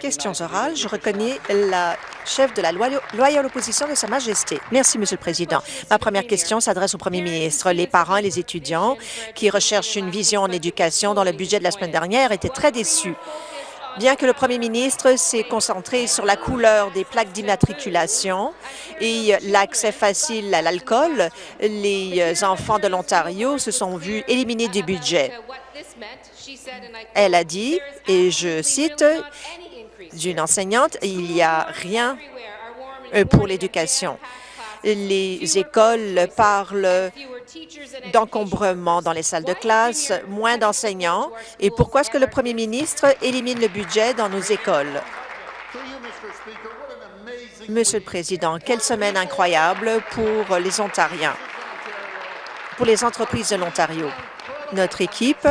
Questions orales. Je reconnais la chef de la loyale opposition de Sa Majesté. Merci, Monsieur le Président. Ma première question s'adresse au Premier ministre. Les parents et les étudiants qui recherchent une vision en éducation dans le budget de la semaine dernière étaient très déçus. Bien que le premier ministre s'est concentré sur la couleur des plaques d'immatriculation et l'accès facile à l'alcool, les enfants de l'Ontario se sont vus éliminés du budget. Elle a dit, et je cite d'une enseignante, il n'y a rien pour l'éducation. Les écoles parlent d'encombrement dans les salles de classe, moins d'enseignants. Et pourquoi est-ce que le premier ministre élimine le budget dans nos écoles? Monsieur le Président, quelle semaine incroyable pour les Ontariens, pour les entreprises de l'Ontario. Notre équipe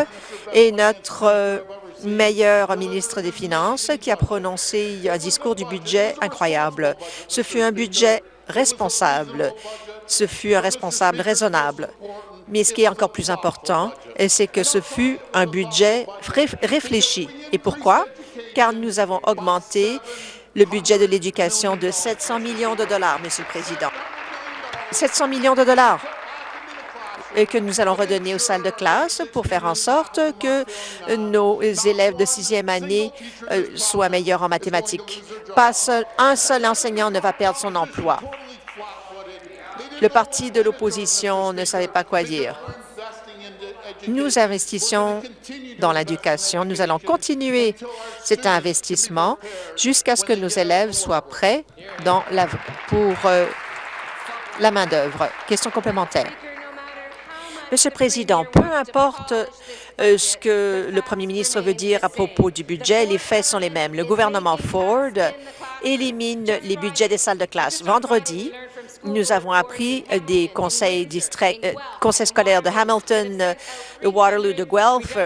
et notre meilleur ministre des Finances qui a prononcé un discours du budget incroyable. Ce fut un budget responsable. Ce fut un responsable raisonnable. Mais ce qui est encore plus important, c'est que ce fut un budget réfléchi. Et pourquoi? Car nous avons augmenté le budget de l'éducation de 700 millions de dollars, Monsieur le Président. 700 millions de dollars que nous allons redonner aux salles de classe pour faire en sorte que nos élèves de sixième année euh, soient meilleurs en mathématiques. Pas un seul enseignant ne va perdre son emploi. Le parti de l'opposition ne savait pas quoi dire. Nous investissons dans l'éducation. Nous allons continuer cet investissement jusqu'à ce que nos élèves soient prêts pour euh, la main-d'œuvre. Question complémentaire. Monsieur le Président, peu importe euh, ce que le premier ministre veut dire à propos du budget, les faits sont les mêmes. Le gouvernement Ford élimine les budgets des salles de classe. Vendredi, nous avons appris des conseils, euh, scolaires de Hamilton, de Waterloo, de Guelph,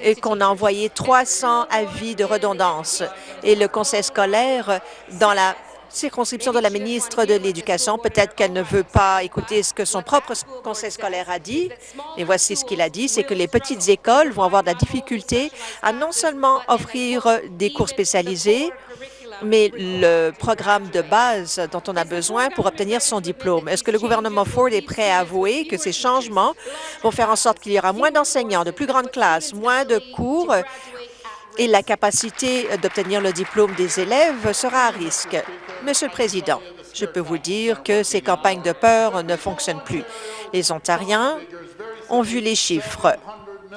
et qu'on a envoyé 300 avis de redondance. Et le conseil scolaire, dans la circonscription de la ministre de l'Éducation. Peut-être qu'elle ne veut pas écouter ce que son propre conseil scolaire a dit. Et voici ce qu'il a dit, c'est que les petites écoles vont avoir de la difficulté à non seulement offrir des cours spécialisés, mais le programme de base dont on a besoin pour obtenir son diplôme. Est-ce que le gouvernement Ford est prêt à avouer que ces changements vont faire en sorte qu'il y aura moins d'enseignants, de plus grandes classes, moins de cours et la capacité d'obtenir le diplôme des élèves sera à risque? Monsieur le Président, je peux vous dire que ces campagnes de peur ne fonctionnent plus. Les Ontariens ont vu les chiffres.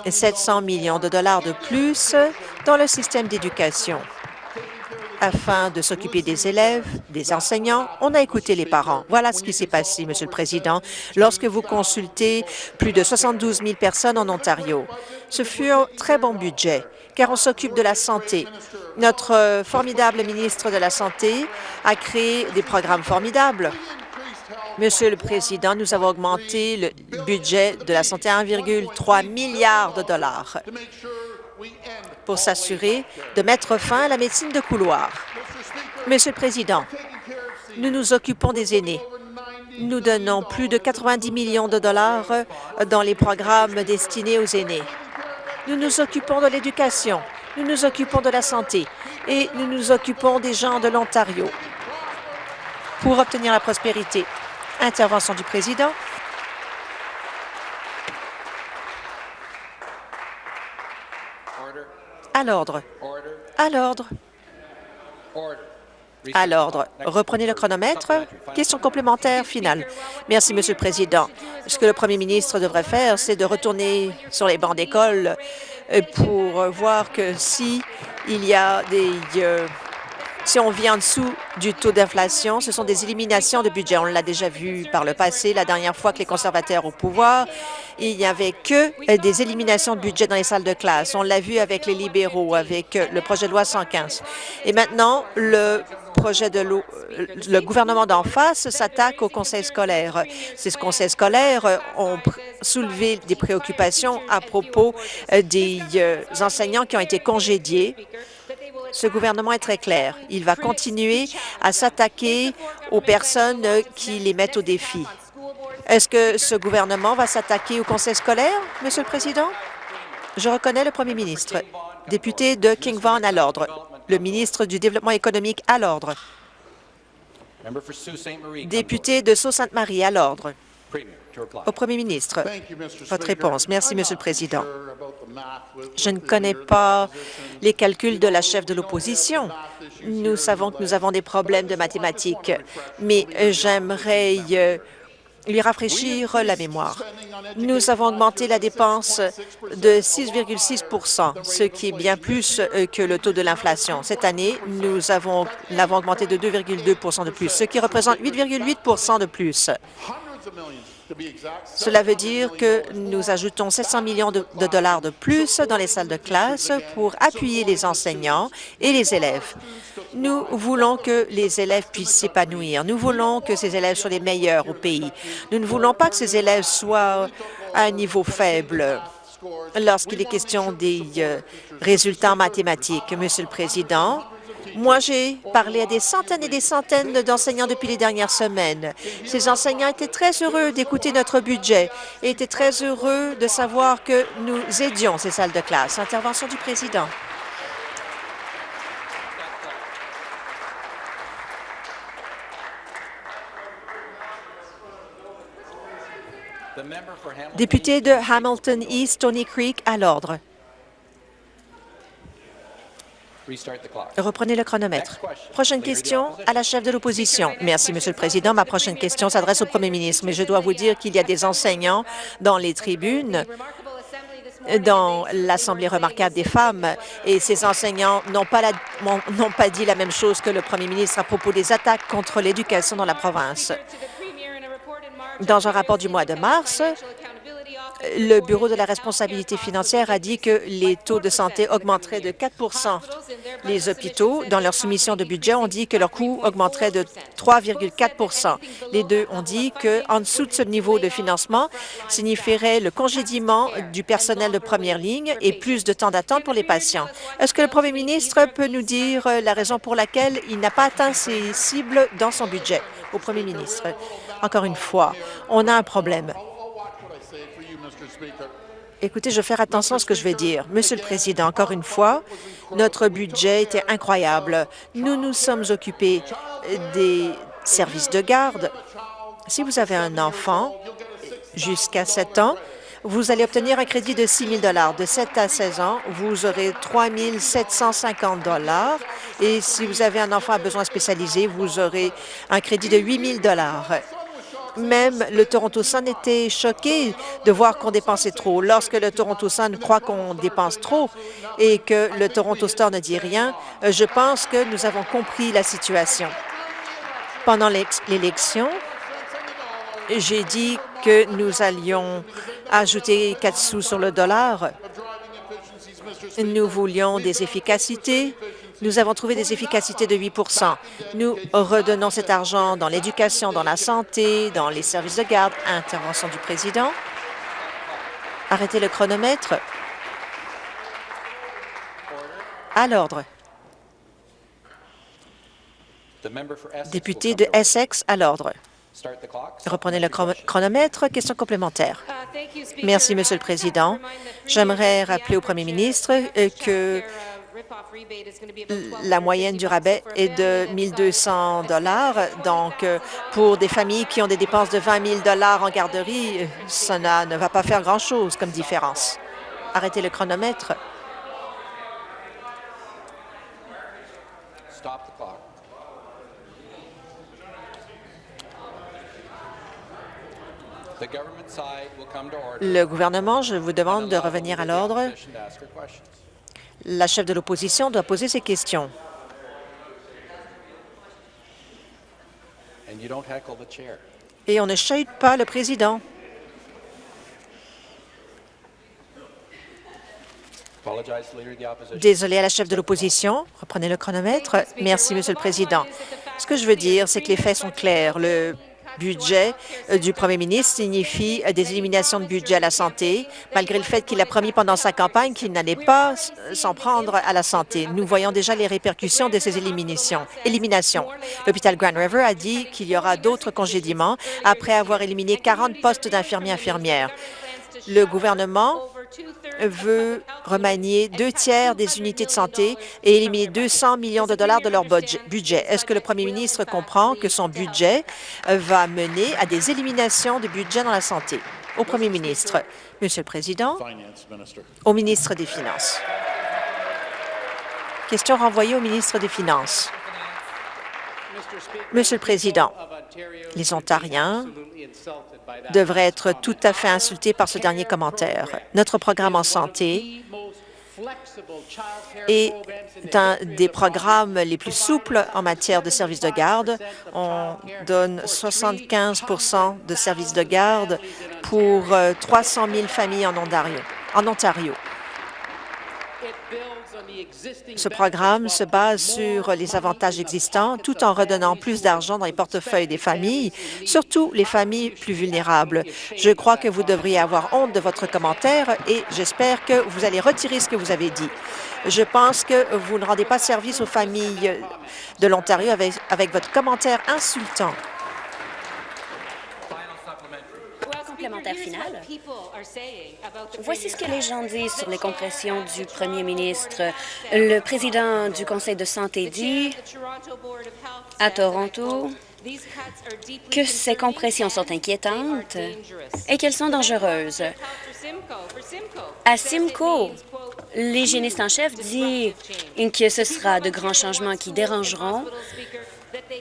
700 millions de dollars de plus dans le système d'éducation afin de s'occuper des élèves, des enseignants. On a écouté les parents. Voilà ce qui s'est passé, Monsieur le Président, lorsque vous consultez plus de 72 000 personnes en Ontario. Ce fut un très bon budget, car on s'occupe de la santé. Notre formidable ministre de la Santé a créé des programmes formidables. Monsieur le Président, nous avons augmenté le budget de la santé à 1,3 milliard de dollars pour s'assurer de mettre fin à la médecine de couloir. Monsieur le Président, nous nous occupons des aînés. Nous donnons plus de 90 millions de dollars dans les programmes destinés aux aînés. Nous nous occupons de l'éducation, nous nous occupons de la santé et nous nous occupons des gens de l'Ontario pour obtenir la prospérité. Intervention du président. À l'ordre. À l'ordre. À l'ordre. Reprenez le chronomètre. Question complémentaire finale. Merci, Monsieur le Président. Ce que le premier ministre devrait faire, c'est de retourner sur les bancs d'école euh, pour voir que si il y a des euh, si on vit en dessous du taux d'inflation, ce sont des éliminations de budget. On l'a déjà vu par le passé, la dernière fois que les conservateurs au pouvoir, il n'y avait que euh, des éliminations de budget dans les salles de classe. On l'a vu avec les libéraux, avec euh, le projet de loi 115. Et maintenant, le projet de loi, euh, le gouvernement d'en face s'attaque au conseil scolaire. Ces conseils scolaires ont soulevé des préoccupations à propos des enseignants qui ont été congédiés ce gouvernement est très clair. Il va continuer à s'attaquer aux personnes qui les mettent au défi. Est-ce que ce gouvernement va s'attaquer au conseil scolaire, Monsieur le Président? Je reconnais le premier ministre. Député de King Vaughan à l'ordre. Le ministre du Développement économique à l'ordre. Député de Sault-Sainte-Marie à l'ordre. Au premier ministre, votre réponse. Merci, Monsieur le Président. Je ne connais pas les calculs de la chef de l'opposition. Nous savons que nous avons des problèmes de mathématiques, mais j'aimerais euh, lui rafraîchir la mémoire. Nous avons augmenté la dépense de 6,6% ce qui est bien plus euh, que le taux de l'inflation. Cette année, nous avons l'avons augmenté de 2,2% de plus, ce qui représente 8,8% de plus. Cela veut dire que nous ajoutons 700 millions de, dollars de plus dans les salles de classe pour appuyer les enseignants et les élèves. Nous voulons que les élèves puissent s'épanouir. Nous voulons que ces élèves soient les meilleurs au pays. Nous ne voulons pas que ces élèves soient à un niveau faible lorsqu'il est question des euh, résultats mathématiques. Monsieur le Président, moi, j'ai parlé à des centaines et des centaines d'enseignants depuis les dernières semaines. Ces enseignants étaient très heureux d'écouter notre budget et étaient très heureux de savoir que nous aidions ces salles de classe. Intervention du président. Député de Hamilton East, Tony Creek, à l'ordre. Reprenez le chronomètre. Prochaine question à la chef de l'opposition. Merci, Monsieur le Président. Ma prochaine question s'adresse au Premier ministre, mais je dois vous dire qu'il y a des enseignants dans les tribunes dans l'Assemblée remarquable des femmes et ces enseignants n'ont pas, pas dit la même chose que le premier ministre à propos des attaques contre l'éducation dans la province. Dans un rapport du mois de mars, le Bureau de la responsabilité financière a dit que les taux de santé augmenteraient de 4% Les hôpitaux, dans leur soumission de budget, ont dit que leur coût augmenterait de 3,4% Les deux ont dit qu'en dessous de ce niveau de financement signifierait le congédiement du personnel de première ligne et plus de temps d'attente pour les patients. Est-ce que le premier ministre peut nous dire la raison pour laquelle il n'a pas atteint ses cibles dans son budget? Au premier ministre, encore une fois, on a un problème. Écoutez, je vais faire attention à ce que je vais dire. Monsieur le Président, encore une fois, notre budget était incroyable. Nous nous sommes occupés des services de garde. Si vous avez un enfant jusqu'à 7 ans, vous allez obtenir un crédit de 6 000 De 7 à 16 ans, vous aurez 3 750 et si vous avez un enfant à besoin spécialisé, vous aurez un crédit de 8 000 même le Toronto Sun était choqué de voir qu'on dépensait trop. Lorsque le Toronto Sun croit qu'on dépense trop et que le Toronto Star ne dit rien, euh, je pense que nous avons compris la situation. Pendant l'élection, j'ai dit que nous allions ajouter 4 sous sur le dollar. Nous voulions des efficacités, nous avons trouvé des efficacités de 8% Nous redonnons cet argent dans l'éducation, dans la santé, dans les services de garde. Intervention du président. Arrêtez le chronomètre. À l'ordre. Député de Essex, à l'ordre. Reprenez le chronomètre. Question complémentaire. Merci, Monsieur le Président. J'aimerais rappeler au Premier ministre euh, que la moyenne du rabais est de 1 200 Donc, euh, pour des familles qui ont des dépenses de 20 000 en garderie, ça ne va pas faire grand-chose comme différence. Arrêtez le chronomètre. Le gouvernement, je vous demande de revenir à l'ordre. La chef de l'opposition doit poser ses questions. Et on ne chahute pas le président. Désolé à la chef de l'opposition. Reprenez le chronomètre. Merci, Monsieur le Président. Ce que je veux dire, c'est que les faits sont clairs. Le budget euh, du premier ministre signifie euh, des éliminations de budget à la santé, malgré le fait qu'il a promis pendant sa campagne qu'il n'allait pas s'en prendre à la santé. Nous voyons déjà les répercussions de ces éliminations. éliminations. L'hôpital Grand River a dit qu'il y aura d'autres congédiements après avoir éliminé 40 postes d'infirmiers infirmières. Le gouvernement veut remanier deux tiers des unités de santé et éliminer 200 millions de dollars de leur budget. Est-ce que le premier ministre comprend que son budget va mener à des éliminations de budget dans la santé? Au premier ministre. Monsieur le Président, au ministre des Finances. Question renvoyée au ministre des Finances. Monsieur le Président, les Ontariens devraient être tout à fait insultés par ce dernier commentaire. Notre programme en santé est un des programmes les plus souples en matière de services de garde. On donne 75% de services de garde pour 300 000 familles. En Ontario. Ce programme se base sur les avantages existants tout en redonnant plus d'argent dans les portefeuilles des familles, surtout les familles plus vulnérables. Je crois que vous devriez avoir honte de votre commentaire et j'espère que vous allez retirer ce que vous avez dit. Je pense que vous ne rendez pas service aux familles de l'Ontario avec, avec votre commentaire insultant. Voici ce que les gens disent sur les compressions du premier ministre. Le président du Conseil de santé dit à Toronto que ces compressions sont inquiétantes et qu'elles sont dangereuses. À Simcoe, l'hygiéniste en chef dit que ce sera de grands changements qui dérangeront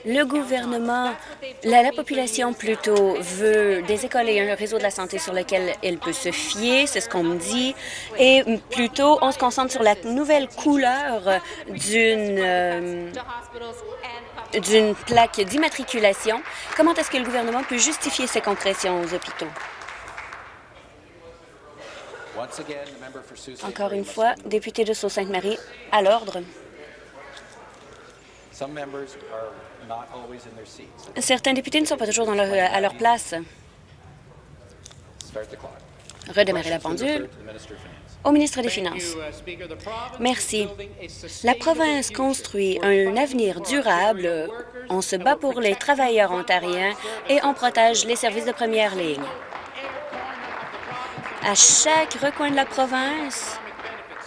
le gouvernement, la, population plutôt veut des écoles et un réseau de la santé sur lequel elle peut se fier, c'est ce qu'on me dit, et plutôt on se concentre sur la nouvelle couleur d'une euh, d'une plaque d'immatriculation. Comment est-ce que le gouvernement peut justifier ces compressions aux hôpitaux? Encore une fois, député de Sault-Sainte-Marie, à l'ordre. Certains députés ne sont pas toujours dans à leur place. Redémarrer la pendule. Au ministre des Finances. Uh, Merci. La province construit un avenir durable. On se bat pour les travailleurs ontariens et on protège les services de première ligne. À chaque recoin de la province,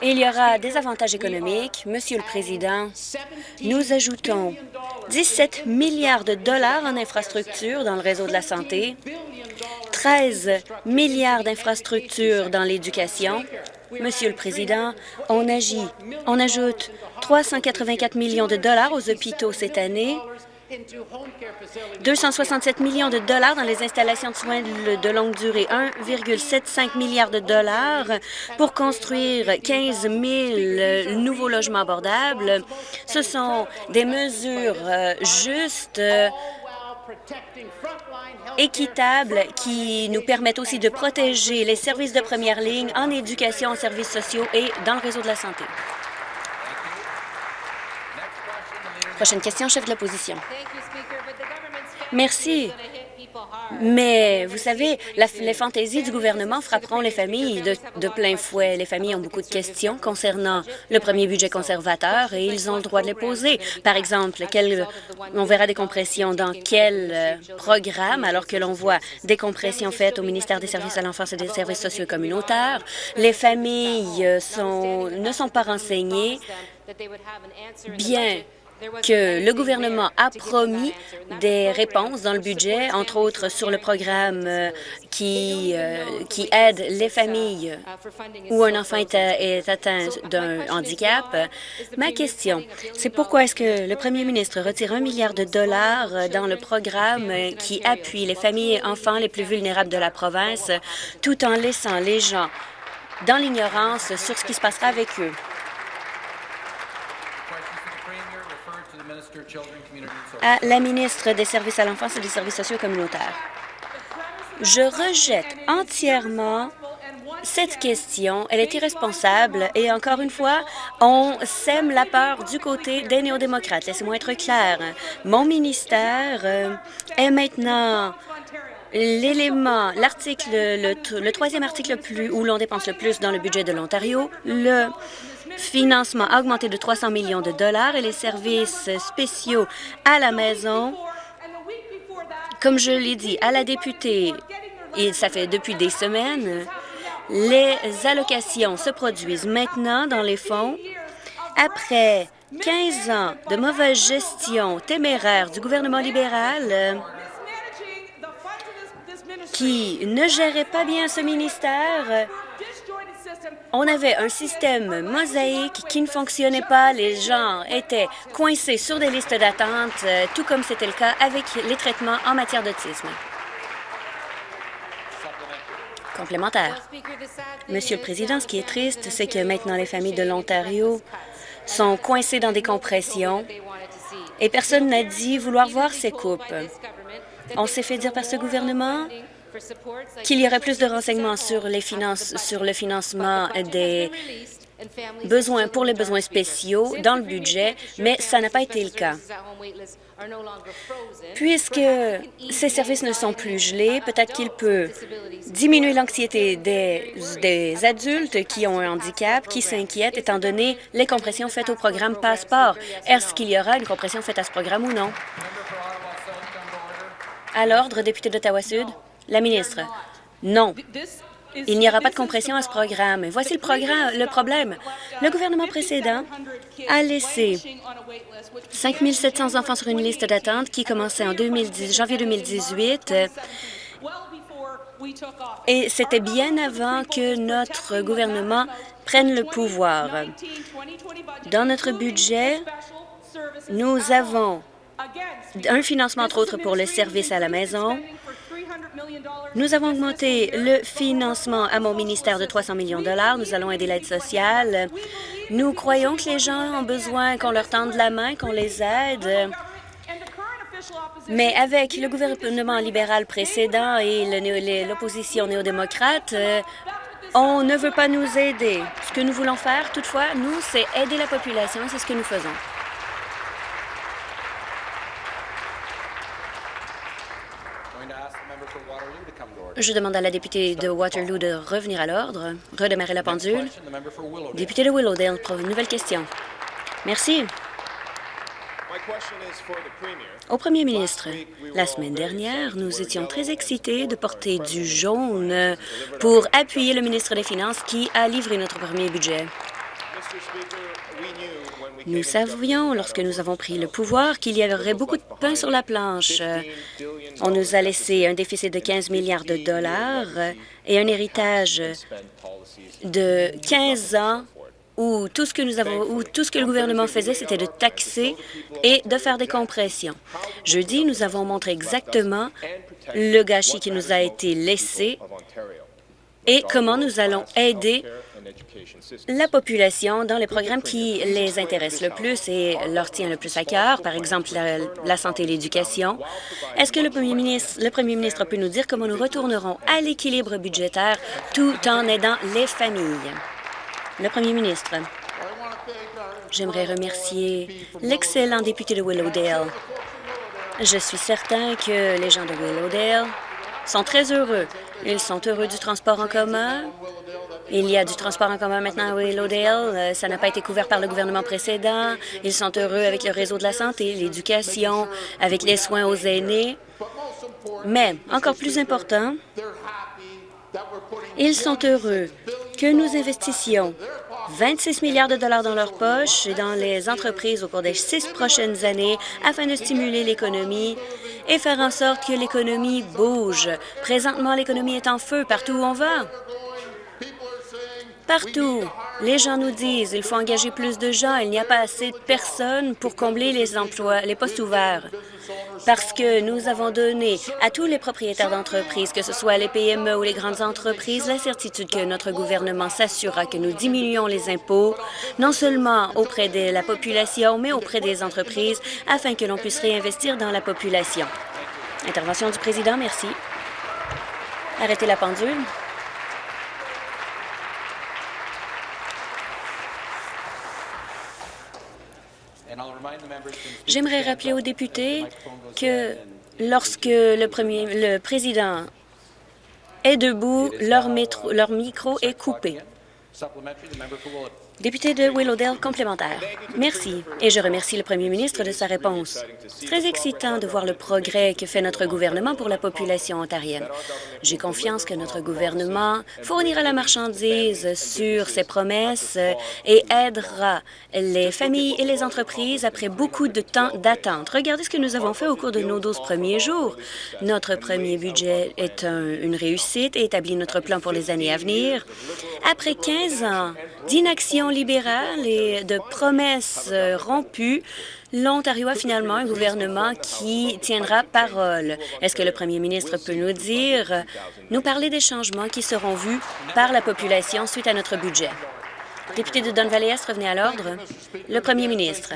il y aura des avantages économiques. Monsieur le Président, nous ajoutons 17 milliards de dollars en infrastructures dans le réseau de la santé, 13 milliards d'infrastructures dans l'éducation. Monsieur le Président, on agit, on ajoute 384 millions de dollars aux hôpitaux cette année 267 millions de dollars dans les installations de soins de longue durée, 1,75 milliard de dollars pour construire 15 000 nouveaux logements abordables. Ce sont des mesures euh, justes équitables qui nous permettent aussi de protéger les services de première ligne en éducation, en services sociaux et dans le réseau de la santé. Prochaine question, chef de l'opposition. Merci. Mais vous savez, les fantaisies du gouvernement frapperont les familles de, plein fouet. Les familles ont beaucoup de questions concernant le premier budget conservateur et ils ont le droit de les poser. Par exemple, on verra des compressions dans quel euh, programme, alors que l'on voit des compressions faites au ministère des Services à l'enfance et des services sociaux communautaires. Les familles euh, sont, ne sont pas renseignées bien que le gouvernement a promis des réponses dans le budget, entre autres sur le programme euh, qui, euh, qui aide les familles où un enfant est, est atteint d'un handicap. Ma question, c'est pourquoi est-ce que le premier ministre retire un milliard de dollars dans le programme qui appuie les familles et enfants les plus vulnérables de la province, tout en laissant les gens dans l'ignorance sur ce qui se passera avec eux? À la ministre des Services à l'enfance et des services sociaux communautaires. Je rejette entièrement cette question. Elle est irresponsable et, encore une fois, on sème la peur du côté des néo-démocrates. Laissez-moi être clair. Mon ministère euh, est maintenant l'élément, l'article, le, troisième article plus, où l'on dépense le plus dans le budget de l'Ontario. Le financement augmenté de 300 millions de dollars et les services spéciaux à la maison, comme je l'ai dit à la députée, et ça fait depuis des semaines, les allocations se produisent maintenant dans les fonds après 15 ans de mauvaise gestion téméraire du gouvernement libéral qui ne gérait pas bien ce ministère. On avait un système mosaïque qui ne fonctionnait pas. Les gens étaient coincés sur des listes d'attente, euh, tout comme c'était le cas avec les traitements en matière d'autisme. Complémentaire. Monsieur le Président, ce qui est triste, c'est que maintenant les familles de l'Ontario sont coincées dans des compressions et personne n'a dit vouloir voir ces coupes. On s'est fait dire par ce gouvernement qu'il y aurait plus de renseignements sur, les finances, sur le financement des besoins pour les besoins spéciaux dans le budget, mais ça n'a pas été le cas. Puisque ces services ne sont plus gelés, peut-être qu'il peut diminuer l'anxiété des, des, adultes qui ont un handicap, qui s'inquiètent, étant donné les compressions faites au programme Passeport. Est-ce qu'il y aura une compression faite à ce programme ou non? À l'ordre, député d'Ottawa-Sud. La ministre, non. Il n'y aura pas de compression à ce programme. Voici le, problème. Le gouvernement précédent a laissé 5 700 enfants sur une liste d'attente qui commençait en 2010, janvier 2018 et c'était bien avant que notre gouvernement prenne le pouvoir. Dans notre budget, nous avons un financement, entre autres, pour le service à la maison, nous avons augmenté le financement à mon ministère de 300 millions de dollars. Nous allons aider l'aide sociale. Nous croyons que les gens ont besoin qu'on leur tende la main, qu'on les aide. Mais avec le gouvernement libéral précédent et l'opposition néo-démocrate, euh, on ne veut pas nous aider. Ce que nous voulons faire, toutefois, nous, c'est aider la population c'est ce que nous faisons. Je demande à la députée de Waterloo de revenir à l'ordre, redémarrer la pendule. Député de Willowdale, pour une nouvelle question. Merci. Au premier ministre, la semaine dernière, nous étions très excités de porter du jaune pour appuyer le ministre des Finances qui a livré notre premier budget. Nous savions, lorsque nous avons pris le pouvoir, qu'il y aurait beaucoup de pain sur la planche. On nous a laissé un déficit de 15 milliards de dollars et un héritage de 15 ans où tout ce que nous avons, où tout ce que le gouvernement faisait, c'était de taxer et de faire des compressions. Jeudi, nous avons montré exactement le gâchis qui nous a été laissé et comment nous allons aider la population dans les programmes qui les intéressent le plus et leur tient le plus à cœur, par exemple la, santé et l'éducation. Est-ce que le premier, ministre, le premier ministre peut nous dire comment nous retournerons à l'équilibre budgétaire tout en aidant les familles? Le premier ministre. J'aimerais remercier l'excellent député de Willowdale. Je suis certain que les gens de Willowdale sont très heureux. Ils sont heureux du transport en commun, il y a du transport en commun maintenant à Willowdale. Euh, ça n'a pas été couvert par le gouvernement précédent. Ils sont heureux avec le réseau de la santé, l'éducation, avec les soins aux aînés. Mais, encore plus important, ils sont heureux que nous investissions 26 milliards de dollars dans leur poche et dans les entreprises au cours des six prochaines années afin de stimuler l'économie et faire en sorte que l'économie bouge. Présentement, l'économie est en feu partout où on va. Partout, les gens nous disent il faut engager plus de gens, il n'y a pas assez de personnes pour combler les emplois, les postes ouverts. Parce que nous avons donné à tous les propriétaires d'entreprises, que ce soit les PME ou les grandes entreprises, la certitude que notre gouvernement s'assurera que nous diminuons les impôts, non seulement auprès de la population, mais auprès des entreprises, afin que l'on puisse réinvestir dans la population. Intervention du président, merci. Arrêtez la pendule. J'aimerais rappeler aux députés que lorsque le, président est debout, leur micro est coupé. Député de Willowdale, complémentaire. Merci, et je remercie le premier ministre de sa réponse. C'est très excitant de voir le progrès que fait notre gouvernement pour la population ontarienne. J'ai confiance que notre gouvernement fournira la marchandise sur ses promesses et aidera les familles et les entreprises après beaucoup de temps d'attente. Regardez ce que nous avons fait au cours de nos 12 premiers jours. Notre premier budget est une réussite et établit notre plan pour les années à venir. Après 15 ans d'inaction libérale et de promesses euh, rompues, l'Ontario a finalement un gouvernement qui tiendra parole. Est-ce que le premier ministre peut nous dire, nous parler des changements qui seront vus par la population suite à notre budget? Député de Don Valley revenez à l'ordre. Le premier ministre.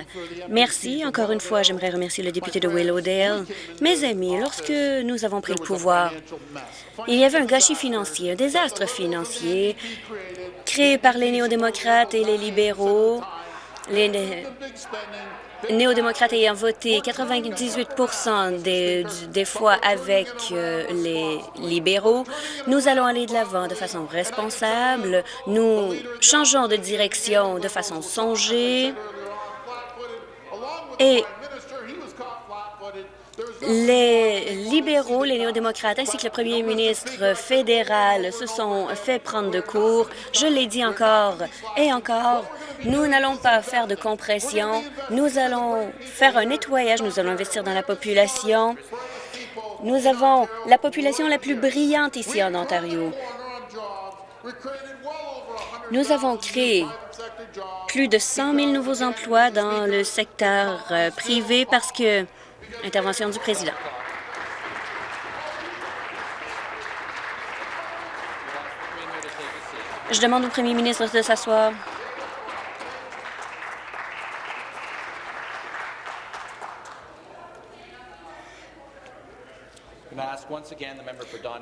Merci. Encore une fois, j'aimerais remercier le député de Willowdale. Mes amis, lorsque nous avons pris le pouvoir, il y avait un gâchis financier, un désastre financier créé par les néo-démocrates et les libéraux. Néo-démocrates ayant voté 98 des, des fois avec euh, les libéraux, nous allons aller de l'avant de façon responsable. Nous changeons de direction de façon songée. Et les libéraux, les néo-démocrates ainsi que le premier ministre fédéral se sont fait prendre de court. Je l'ai dit encore et encore, nous n'allons pas faire de compression. Nous allons faire un nettoyage. Nous allons investir dans la population. Nous avons la population la plus brillante ici en Ontario. Nous avons créé plus de 100 000 nouveaux emplois dans le secteur euh, privé parce que Intervention du président. Je demande au premier ministre de s'asseoir.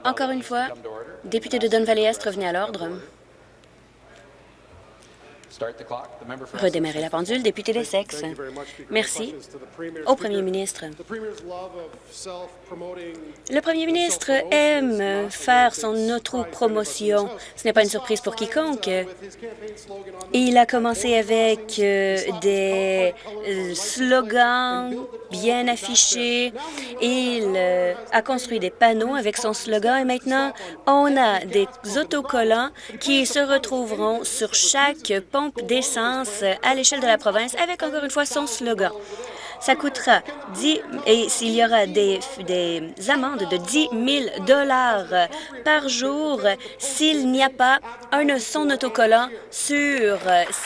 Encore une fois, député de Don Valley Est, revenez à l'ordre. Redémarrer la pendule, député des sexes. Merci. Au premier ministre. Le premier ministre aime faire son auto-promotion. Ce n'est pas une surprise pour quiconque. Il a commencé avec euh, des euh, slogans bien affichés. Il euh, a construit des panneaux avec son slogan et maintenant, on a des autocollants qui se retrouveront sur chaque pont d'essence à l'échelle de la province avec, encore une fois, son slogan. Ça coûtera 10 et s'il y aura des, des amendes de 10 000 dollars par jour s'il n'y a pas un son autocollant sur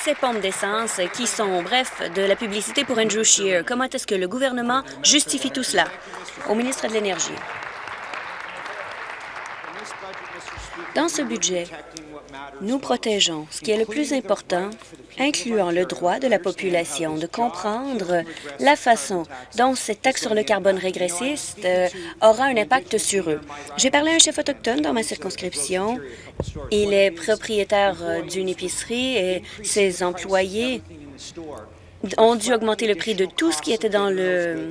ces pompes d'essence qui sont, bref, de la publicité pour Andrew Scheer. Comment est-ce que le gouvernement justifie tout cela? Au ministre de l'Énergie. Dans ce budget, nous protégeons ce qui est le plus important, incluant le droit de la population de comprendre la façon dont cette taxe sur le carbone régressiste euh, aura un impact sur eux. J'ai parlé à un chef autochtone dans ma circonscription. Il est propriétaire euh, d'une épicerie et ses employés ont dû augmenter le prix de tout ce qui était dans le,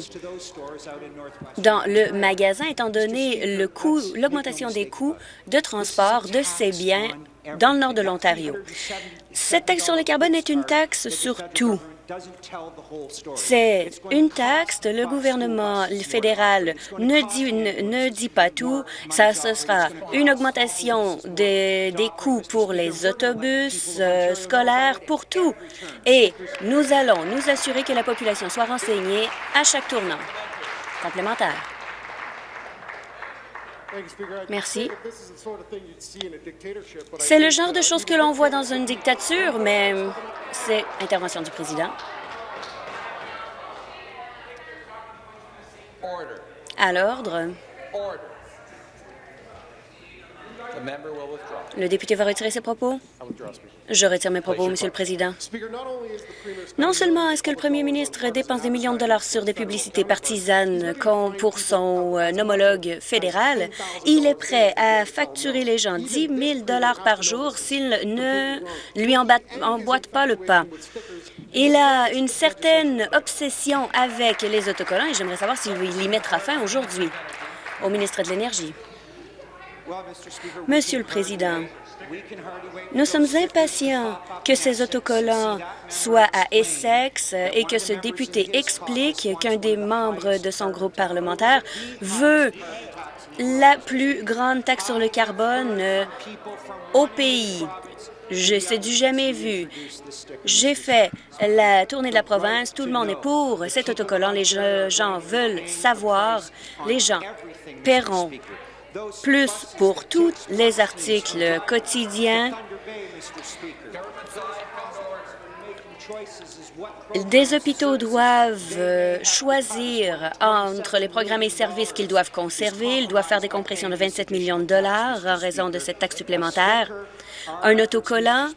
dans le magasin, étant donné le coût, l'augmentation des coûts de transport de ces biens dans le nord de l'Ontario. Cette taxe sur le carbone est une taxe sur tout. C'est une taxe, le gouvernement fédéral ne dit, ne, dit pas tout. Ça, ce sera une augmentation des, des coûts pour les autobus euh, scolaires, pour tout. Et nous allons nous assurer que la population soit renseignée à chaque tournant. Complémentaire. Merci. C'est le genre de choses que l'on voit dans une dictature, mais c'est intervention du président. À l'ordre. Le député va retirer ses propos? Je retire mes propos, Monsieur le Président. Non seulement est-ce que le premier ministre dépense des millions de dollars sur des publicités partisanes pour son euh, homologue fédéral, il est prêt à facturer les gens 10 000 dollars par jour s'ils ne lui emboîtent pas le pas. Il a une certaine obsession avec les autocollants et j'aimerais savoir s'il y mettra fin aujourd'hui. Au ministre de l'Énergie. Monsieur le Président, Nous sommes impatients que ces autocollants soient à Essex et que ce député explique qu'un des membres de son groupe parlementaire veut la plus grande taxe sur le carbone euh, au pays. C'est du jamais vu. J'ai fait la tournée de la province. Tout le monde est pour cet autocollant. Les gens veulent savoir. Les gens paieront plus pour tous les articles quotidiens des hôpitaux doivent euh, choisir entre les programmes et services qu'ils doivent conserver. Ils doivent faire des compressions de 27 millions de dollars en raison de cette taxe supplémentaire. Un autocollant,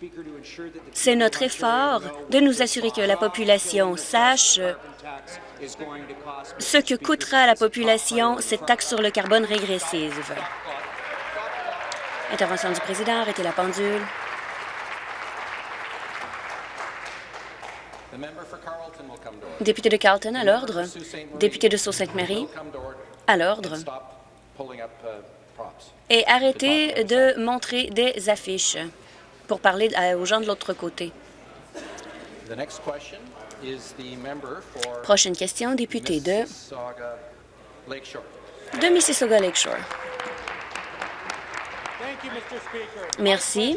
c'est notre effort de nous assurer que la population sache ce que coûtera à la population cette taxe sur le carbone régressive. Intervention du président, arrêtez la pendule. Député de Carlton, à l'ordre. Député de Sault-Sainte-Marie, à l'ordre. Et arrêtez de montrer des affiches pour parler aux gens de l'autre côté. Prochaine question, député de, de Mississauga Lakeshore. Merci.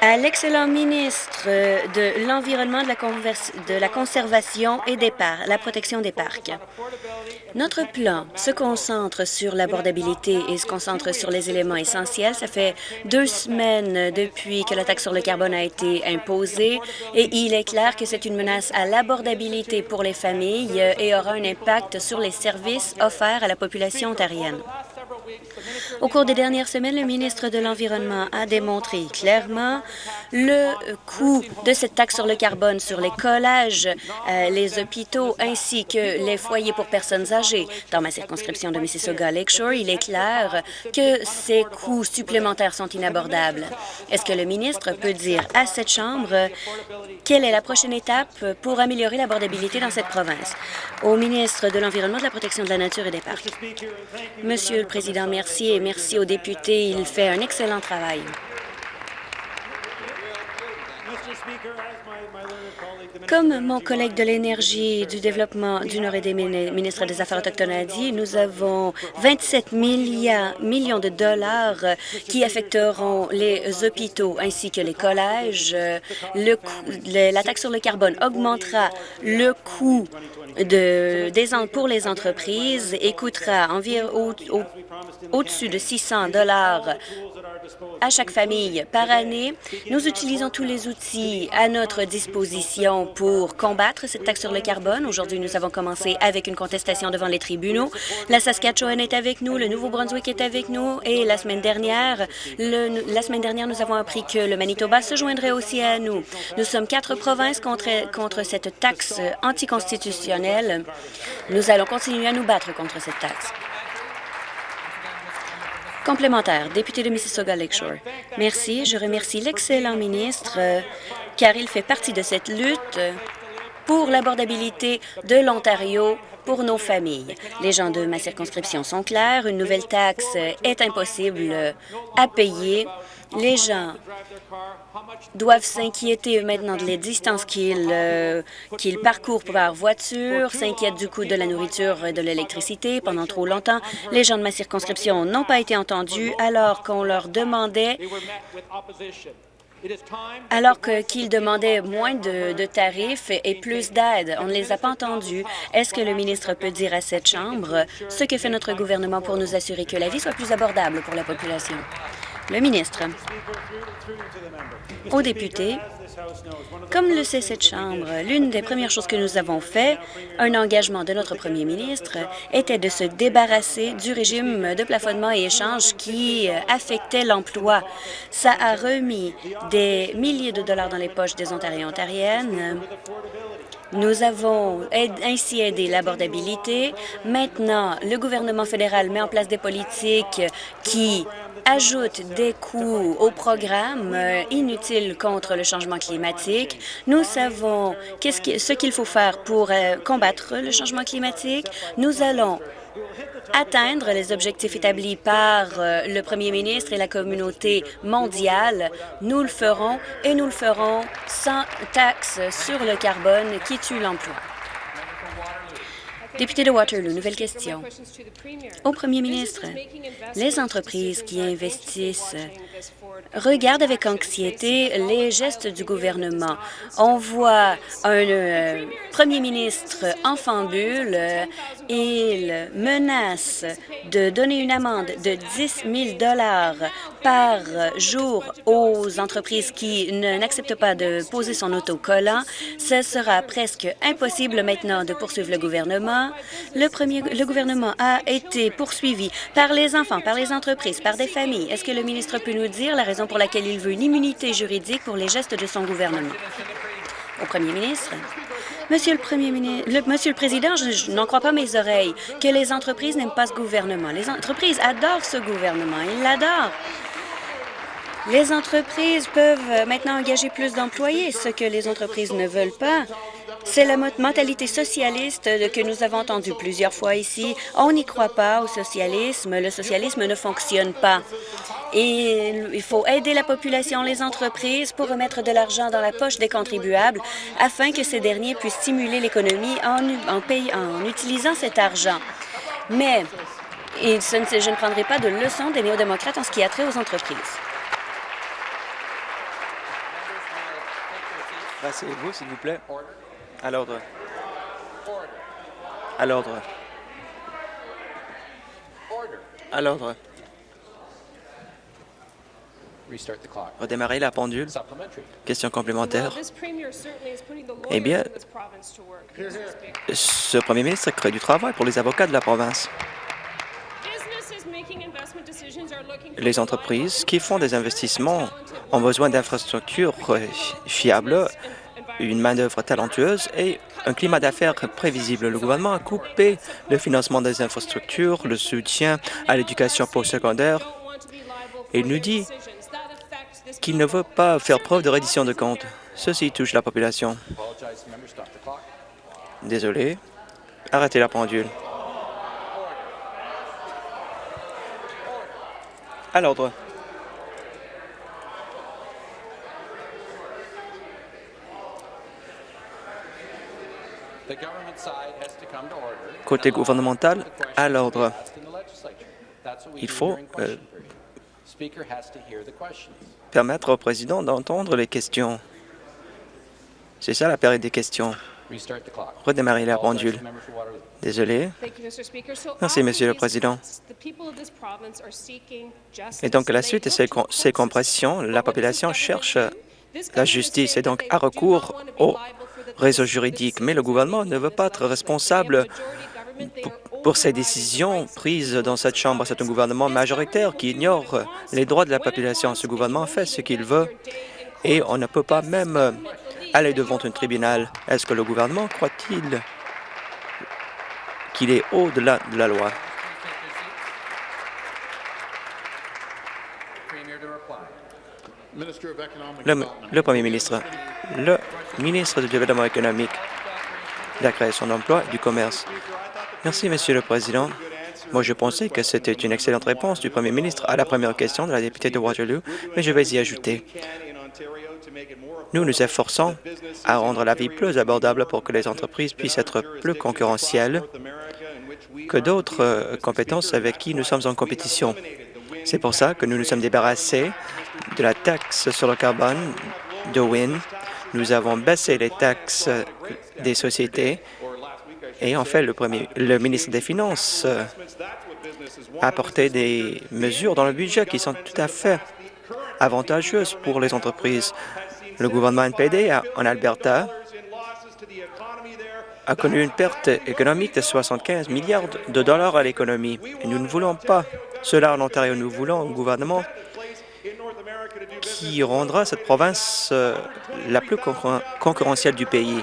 À l'excellent ministre de l'Environnement, de, de, la Conservation et des parcs, la protection des parcs. Notre plan se concentre sur l'abordabilité et se concentre sur les éléments essentiels. Ça fait deux semaines depuis que la taxe sur le carbone a été imposée et il est clair que c'est une menace à l'abordabilité pour les familles et aura un impact sur les services offerts à la population ontarienne. and Au cours des dernières semaines, le ministre de l'Environnement a démontré clairement le coût de cette taxe sur le carbone sur les collages, euh, les hôpitaux ainsi que les foyers pour personnes âgées. Dans ma circonscription de Mississauga Lakeshore, il est clair que ces coûts supplémentaires sont inabordables. Est-ce que le ministre peut dire à cette Chambre quelle est la prochaine étape pour améliorer l'abordabilité dans cette province? Au ministre de l'Environnement, de la Protection de la Nature et des Parcs. Monsieur le Président, merci et merci aux députés. Il fait un excellent travail. Comme mon collègue de l'Énergie du Développement du Nord et des ministres des Affaires autochtones a dit, nous avons 27 millions de dollars qui affecteront les hôpitaux ainsi que les collèges. La taxe sur le carbone augmentera le coût de, des, pour les entreprises et coûtera environ au-dessus de 600 dollars à chaque famille par année. Nous utilisons tous les outils à notre disposition pour combattre cette taxe sur le carbone. Aujourd'hui, nous avons commencé avec une contestation devant les tribunaux. La Saskatchewan est avec nous, le Nouveau-Brunswick est avec nous et la semaine dernière, la semaine dernière, nous avons appris que le Manitoba se joindrait aussi à nous. Nous sommes quatre provinces contre, contre cette taxe anticonstitutionnelle. Nous allons continuer à nous battre contre cette taxe. Complémentaire, député de Mississauga Lakeshore. Merci. Je remercie l'excellent ministre euh, car il fait partie de cette lutte pour l'abordabilité de l'Ontario pour nos familles. Les gens de ma circonscription sont clairs. Une nouvelle taxe est impossible à payer. Les gens doivent s'inquiéter maintenant de les distances qu'ils euh, parcourent par voiture, s'inquiètent du coût de la nourriture et de l'électricité. Pendant trop longtemps, les gens de ma circonscription n'ont pas été entendus alors qu'on leur demandait alors qu'ils demandaient moins de, tarifs et plus d'aide. On ne les a pas entendus. Est-ce que le ministre peut dire à cette Chambre ce que fait notre gouvernement pour nous assurer que la vie soit plus abordable pour la population? Le ministre. Aux députés, comme le sait cette Chambre, l'une des premières choses que nous avons fait, un engagement de notre premier ministre, était de se débarrasser du régime de plafonnement et échange qui affectait l'emploi. Ça a remis des milliers de dollars dans les poches des Ontariens et Ontariennes. Nous avons ainsi aidé l'abordabilité. Maintenant, le gouvernement fédéral met en place des politiques qui ajoute des coûts au programme euh, inutile contre le changement climatique. Nous savons ce qu'il faut faire pour euh, combattre le changement climatique. Nous allons atteindre les objectifs établis par euh, le premier ministre et la communauté mondiale. Nous le ferons et nous le ferons sans taxe sur le carbone qui tue l'emploi. Député de Waterloo, nouvelle question. Au premier ministre, les entreprises qui investissent regardent avec anxiété les gestes du gouvernement. On voit un euh, premier ministre en fambule. Il menace de donner une amende de 10 000 par jour aux entreprises qui n'acceptent pas de poser son autocollant. Ce sera presque impossible maintenant de poursuivre le gouvernement. Le, le gouvernement a été poursuivi par les enfants, par les entreprises, par des familles. Est-ce que le ministre peut nous dire la raison pour laquelle il veut une immunité juridique pour les gestes de son gouvernement? Au premier ministre. Monsieur le Premier ministre, Monsieur le Président, je, n'en crois pas mes oreilles que les entreprises n'aiment pas ce gouvernement. Les entreprises adorent ce gouvernement. Ils l'adorent. Les entreprises peuvent maintenant engager plus d'employés. Ce que les entreprises ne veulent pas, c'est la mentalité socialiste que nous avons entendue plusieurs fois ici. On n'y croit pas au socialisme. Le socialisme ne fonctionne pas. Il faut aider la population, les entreprises, pour remettre de l'argent dans la poche des contribuables afin que ces derniers puissent stimuler l'économie en, utilisant cet argent. Mais je ne prendrai pas de leçon des néo-démocrates en ce qui a trait aux entreprises. Asseyez-vous, s'il vous plaît. À l'ordre. À l'ordre. À l'ordre. Redémarrer la pendule. Question complémentaire. Eh bien, ce premier ministre crée du travail pour les avocats de la province. Les entreprises qui font des investissements ont besoin d'infrastructures fiables, une main-d'œuvre talentueuse et un climat d'affaires prévisible. Le gouvernement a coupé le financement des infrastructures, le soutien à l'éducation postsecondaire et nous dit qu'il ne veut pas faire preuve de reddition de comptes. Ceci touche la population. Désolé. Arrêtez la pendule. À l'ordre. Côté gouvernemental, à l'ordre. Il faut euh, permettre au président d'entendre les questions. C'est ça la période des questions. Redémarrer la pendule. Désolé. Merci, Monsieur le Président. Et donc, la suite de ces, ces compressions, la population cherche la justice et donc a recours au réseau juridique. Mais le gouvernement ne veut pas être responsable pour ces décisions prises dans cette Chambre. C'est un gouvernement majoritaire qui ignore les droits de la population. Ce gouvernement fait ce qu'il veut et on ne peut pas même aller devant un tribunal. Est-ce que le gouvernement croit-il qu'il est au-delà de la loi? Le, Premier ministre, le ministre du Développement économique, de la création d'emplois du commerce. Merci, Monsieur le Président. Moi, je pensais que c'était une excellente réponse du Premier ministre à la première question de la députée de Waterloo, mais je vais y ajouter. Nous nous efforçons à rendre la vie plus abordable pour que les entreprises puissent être plus concurrentielles que d'autres euh, compétences avec qui nous sommes en compétition. C'est pour ça que nous nous sommes débarrassés de la taxe sur le carbone de WIN. Nous avons baissé les taxes des sociétés et en fait, le, premier, ministre des Finances euh, a apporté des mesures dans le budget qui sont tout à fait avantageuses pour les entreprises. Le gouvernement NPD en Alberta a connu une perte économique de 75 milliards de dollars à l'économie. Et nous ne voulons pas cela en Ontario. Nous voulons un gouvernement qui rendra cette province euh, la plus concurrentielle du pays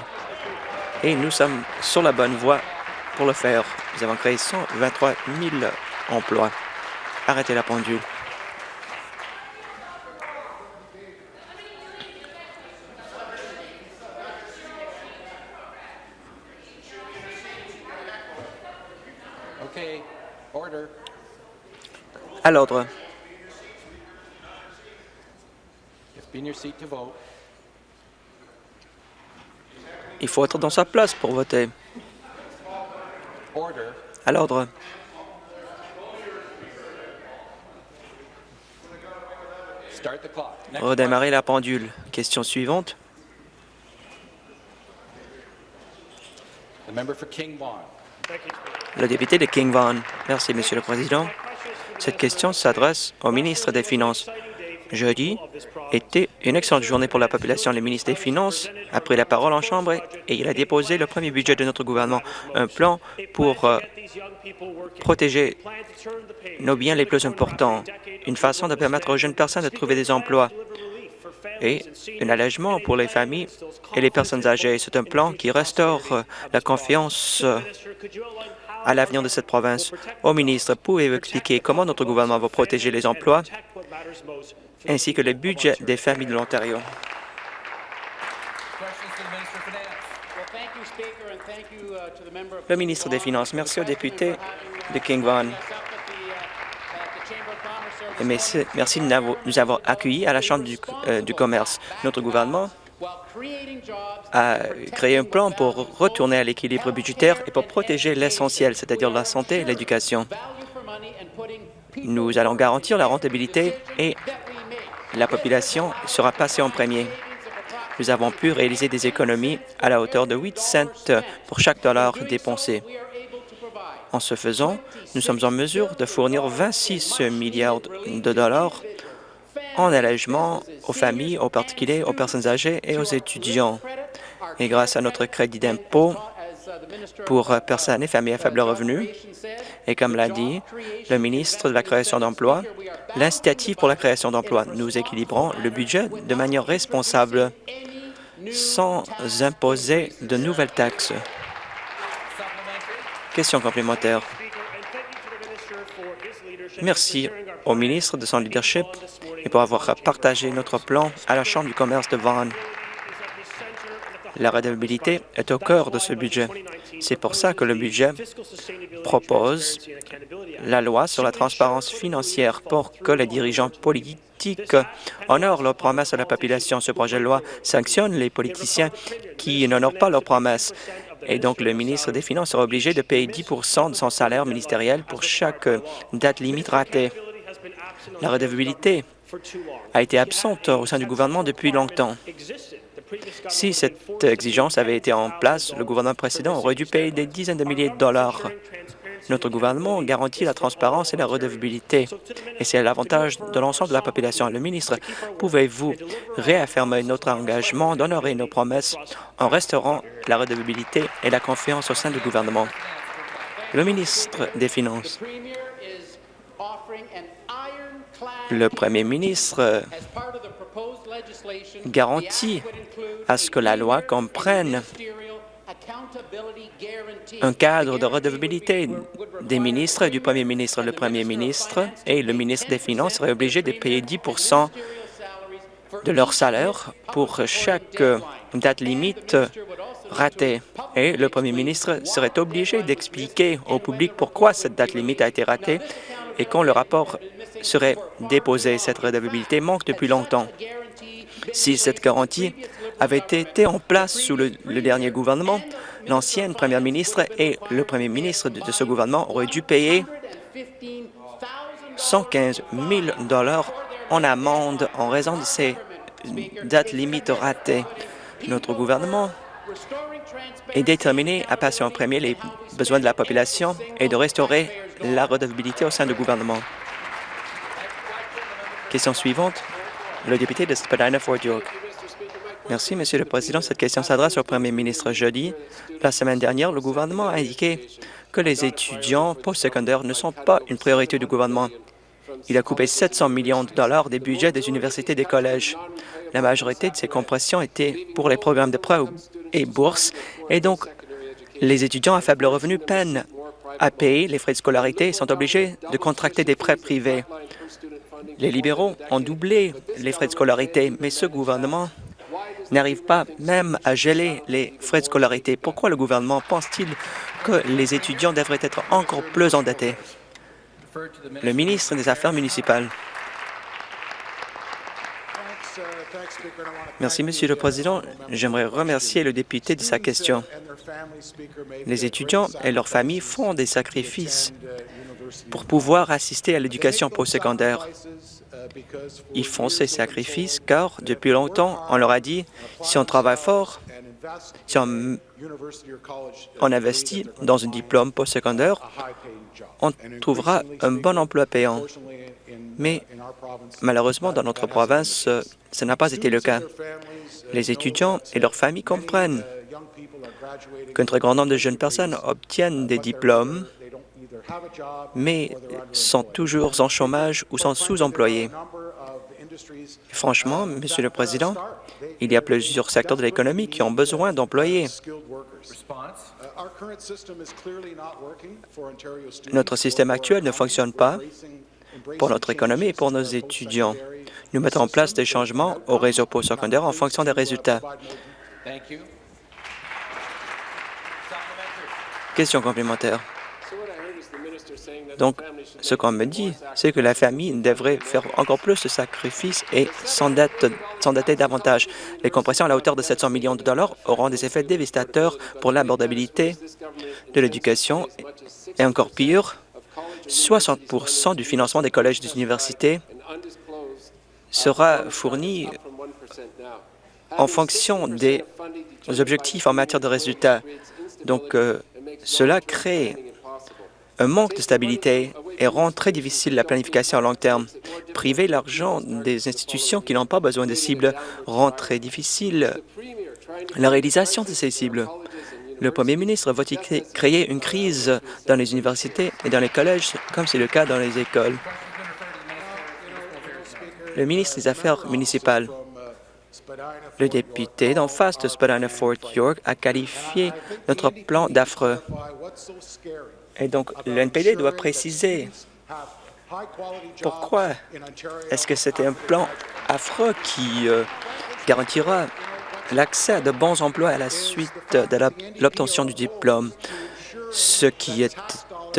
et nous sommes sur la bonne voie pour le faire. Nous avons créé 123 000 emplois. Arrêtez la pendule. À l'ordre. Il faut être dans sa place pour voter. À l'ordre. Redémarrer la pendule. Question suivante. Le député de King Vaughan. Merci, Monsieur le Président. Cette question s'adresse au ministre des Finances. Jeudi était une excellente journée pour la population. Le ministre des Finances a pris la parole en Chambre et il a déposé le premier budget de notre gouvernement, un plan pour euh, protéger nos biens les plus importants, une façon de permettre aux jeunes personnes de trouver des emplois et un allègement pour les familles et les personnes âgées. C'est un plan qui restaure euh, la confiance euh, à l'avenir de cette province. Au ministre, pouvez-vous expliquer comment notre gouvernement va protéger les emplois ainsi que le budget des familles de l'Ontario? Le ministre des Finances, merci aux députés de King Vaughan. Merci de nous avoir accueillis à la Chambre du, euh, du commerce. Notre gouvernement a créé un plan pour retourner à l'équilibre budgétaire et pour protéger l'essentiel, c'est-à-dire la santé et l'éducation. Nous allons garantir la rentabilité et la population sera passée en premier. Nous avons pu réaliser des économies à la hauteur de 8 cents pour chaque dollar dépensé. En ce faisant, nous sommes en mesure de fournir 26 milliards de dollars en allègement aux familles, aux particuliers, aux personnes âgées et aux étudiants. Et grâce à notre crédit d'impôt pour personnes et familles à faible revenu, et comme l'a dit le ministre de la création d'emplois, l'incitative pour la création d'emplois. Nous équilibrons le budget de manière responsable sans imposer de nouvelles taxes. Question complémentaire. Merci au ministre de son leadership et pour avoir partagé notre plan à la Chambre du commerce de Vaughan. La redevabilité est au cœur de ce budget. C'est pour ça que le budget propose la loi sur la transparence financière pour que les dirigeants politiques honorent leurs promesses à la population. Ce projet de loi sanctionne les politiciens qui n'honorent pas leurs promesses. Et donc, le ministre des Finances sera obligé de payer 10% de son salaire ministériel pour chaque date limite ratée. La redevabilité a été absente au sein du gouvernement depuis longtemps. Si cette exigence avait été en place, le gouvernement précédent aurait dû payer des dizaines de milliers de dollars. Notre gouvernement garantit la transparence et la redevabilité, et c'est l'avantage de l'ensemble de la population. Le ministre, pouvez-vous réaffirmer notre engagement d'honorer nos promesses en restaurant la redevabilité et la confiance au sein du gouvernement? Le ministre des Finances. Le premier ministre garantit à ce que la loi comprenne un cadre de redevabilité des ministres et du premier ministre. Le premier ministre et le ministre des Finances seraient obligés de payer 10 de leur salaire pour chaque date limite ratée. Et le premier ministre serait obligé d'expliquer au public pourquoi cette date limite a été ratée et quand le rapport serait déposé. Cette redevabilité manque depuis longtemps. Si cette garantie avait été en place sous le, dernier gouvernement, l'ancienne première ministre et le premier ministre de, ce gouvernement auraient dû payer 115 000 en amende en raison de ces dates limites ratées. Notre gouvernement est déterminé à passer en premier les besoins de la population et de restaurer la redevabilité au sein du gouvernement. Question suivante, le député de Spadina-Fort York. Merci, Monsieur le Président. Cette question s'adresse au Premier ministre. Jeudi, la semaine dernière, le gouvernement a indiqué que les étudiants postsecondaires ne sont pas une priorité du gouvernement. Il a coupé 700 millions de dollars des budgets des universités et des collèges. La majorité de ces compressions étaient pour les programmes de prêts et bourses, et donc les étudiants à faible revenu peinent à payer les frais de scolarité et sont obligés de contracter des prêts privés. Les libéraux ont doublé les frais de scolarité, mais ce gouvernement n'arrive pas même à geler les frais de scolarité. Pourquoi le gouvernement pense-t-il que les étudiants devraient être encore plus endettés? Le ministre des Affaires municipales. Merci, Monsieur le Président. J'aimerais remercier le député de sa question. Les étudiants et leurs familles font des sacrifices pour pouvoir assister à l'éducation postsecondaire. Ils font ces sacrifices car, depuis longtemps, on leur a dit, si on travaille fort, si on, on investit dans un diplôme postsecondaire, on trouvera un bon emploi payant. Mais malheureusement, dans notre province, ce n'a pas été le cas. Les étudiants et leurs familles comprennent qu'un très grand nombre de jeunes personnes obtiennent des diplômes, mais sont toujours en chômage ou sont sous-employés. Franchement, Monsieur le Président, il y a plusieurs secteurs de l'économie qui ont besoin d'employés. Notre système actuel ne fonctionne pas pour notre économie et pour nos étudiants. Nous mettons en place des changements au réseau postsecondaire en fonction des résultats. Question complémentaire. Donc, ce qu'on me dit, c'est que la famille devrait faire encore plus de sacrifices et s'endetter davantage. Les compressions à la hauteur de 700 millions de dollars auront des effets dévastateurs pour l'abordabilité de l'éducation et encore pire, 60% du financement des collèges et des universités sera fourni en fonction des objectifs en matière de résultats. Donc, euh, cela crée un manque de stabilité et rend très difficile la planification à long terme. Priver l'argent des institutions qui n'ont pas besoin de cibles rend très difficile la réalisation de ces cibles. Le premier ministre va-t-il créer une crise dans les universités et dans les collèges, comme c'est le cas dans les écoles? Le ministre des Affaires municipales. Le député d'en face de Spadina-Fort York a qualifié notre plan d'affreux. Et donc, l'NPD doit préciser pourquoi est-ce que c'était un plan affreux qui euh, garantira l'accès à de bons emplois à la suite de l'obtention du diplôme. Ce qui est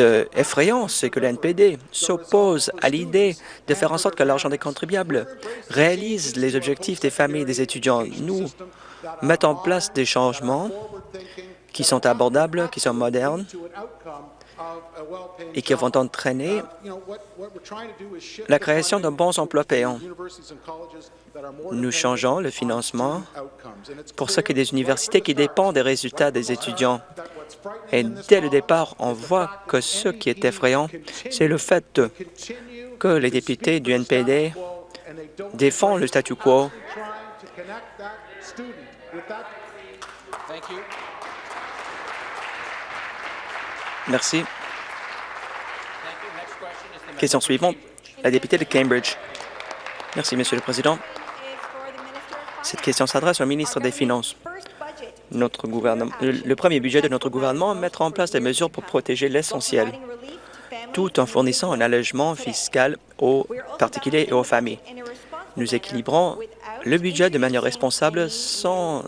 euh, effrayant, c'est que l'NPD s'oppose à l'idée de faire en sorte que l'argent des contribuables réalise les objectifs des familles et des étudiants. Nous mettons en place des changements qui sont abordables, qui sont modernes et qui vont entraîner la création de bons emplois payants. Nous changeons le financement pour ce qui est des universités qui dépendent des résultats des étudiants. Et dès le départ, on voit que ce qui est effrayant, c'est le fait que les députés du NPD défendent le statu quo. Merci. Question suivante, la députée de Cambridge. Merci, Monsieur le Président. Cette question s'adresse au ministre des Finances. Notre le premier budget de notre gouvernement mettra en place des mesures pour protéger l'essentiel, tout en fournissant un allègement fiscal aux particuliers et aux familles. Nous équilibrons le budget de manière responsable sans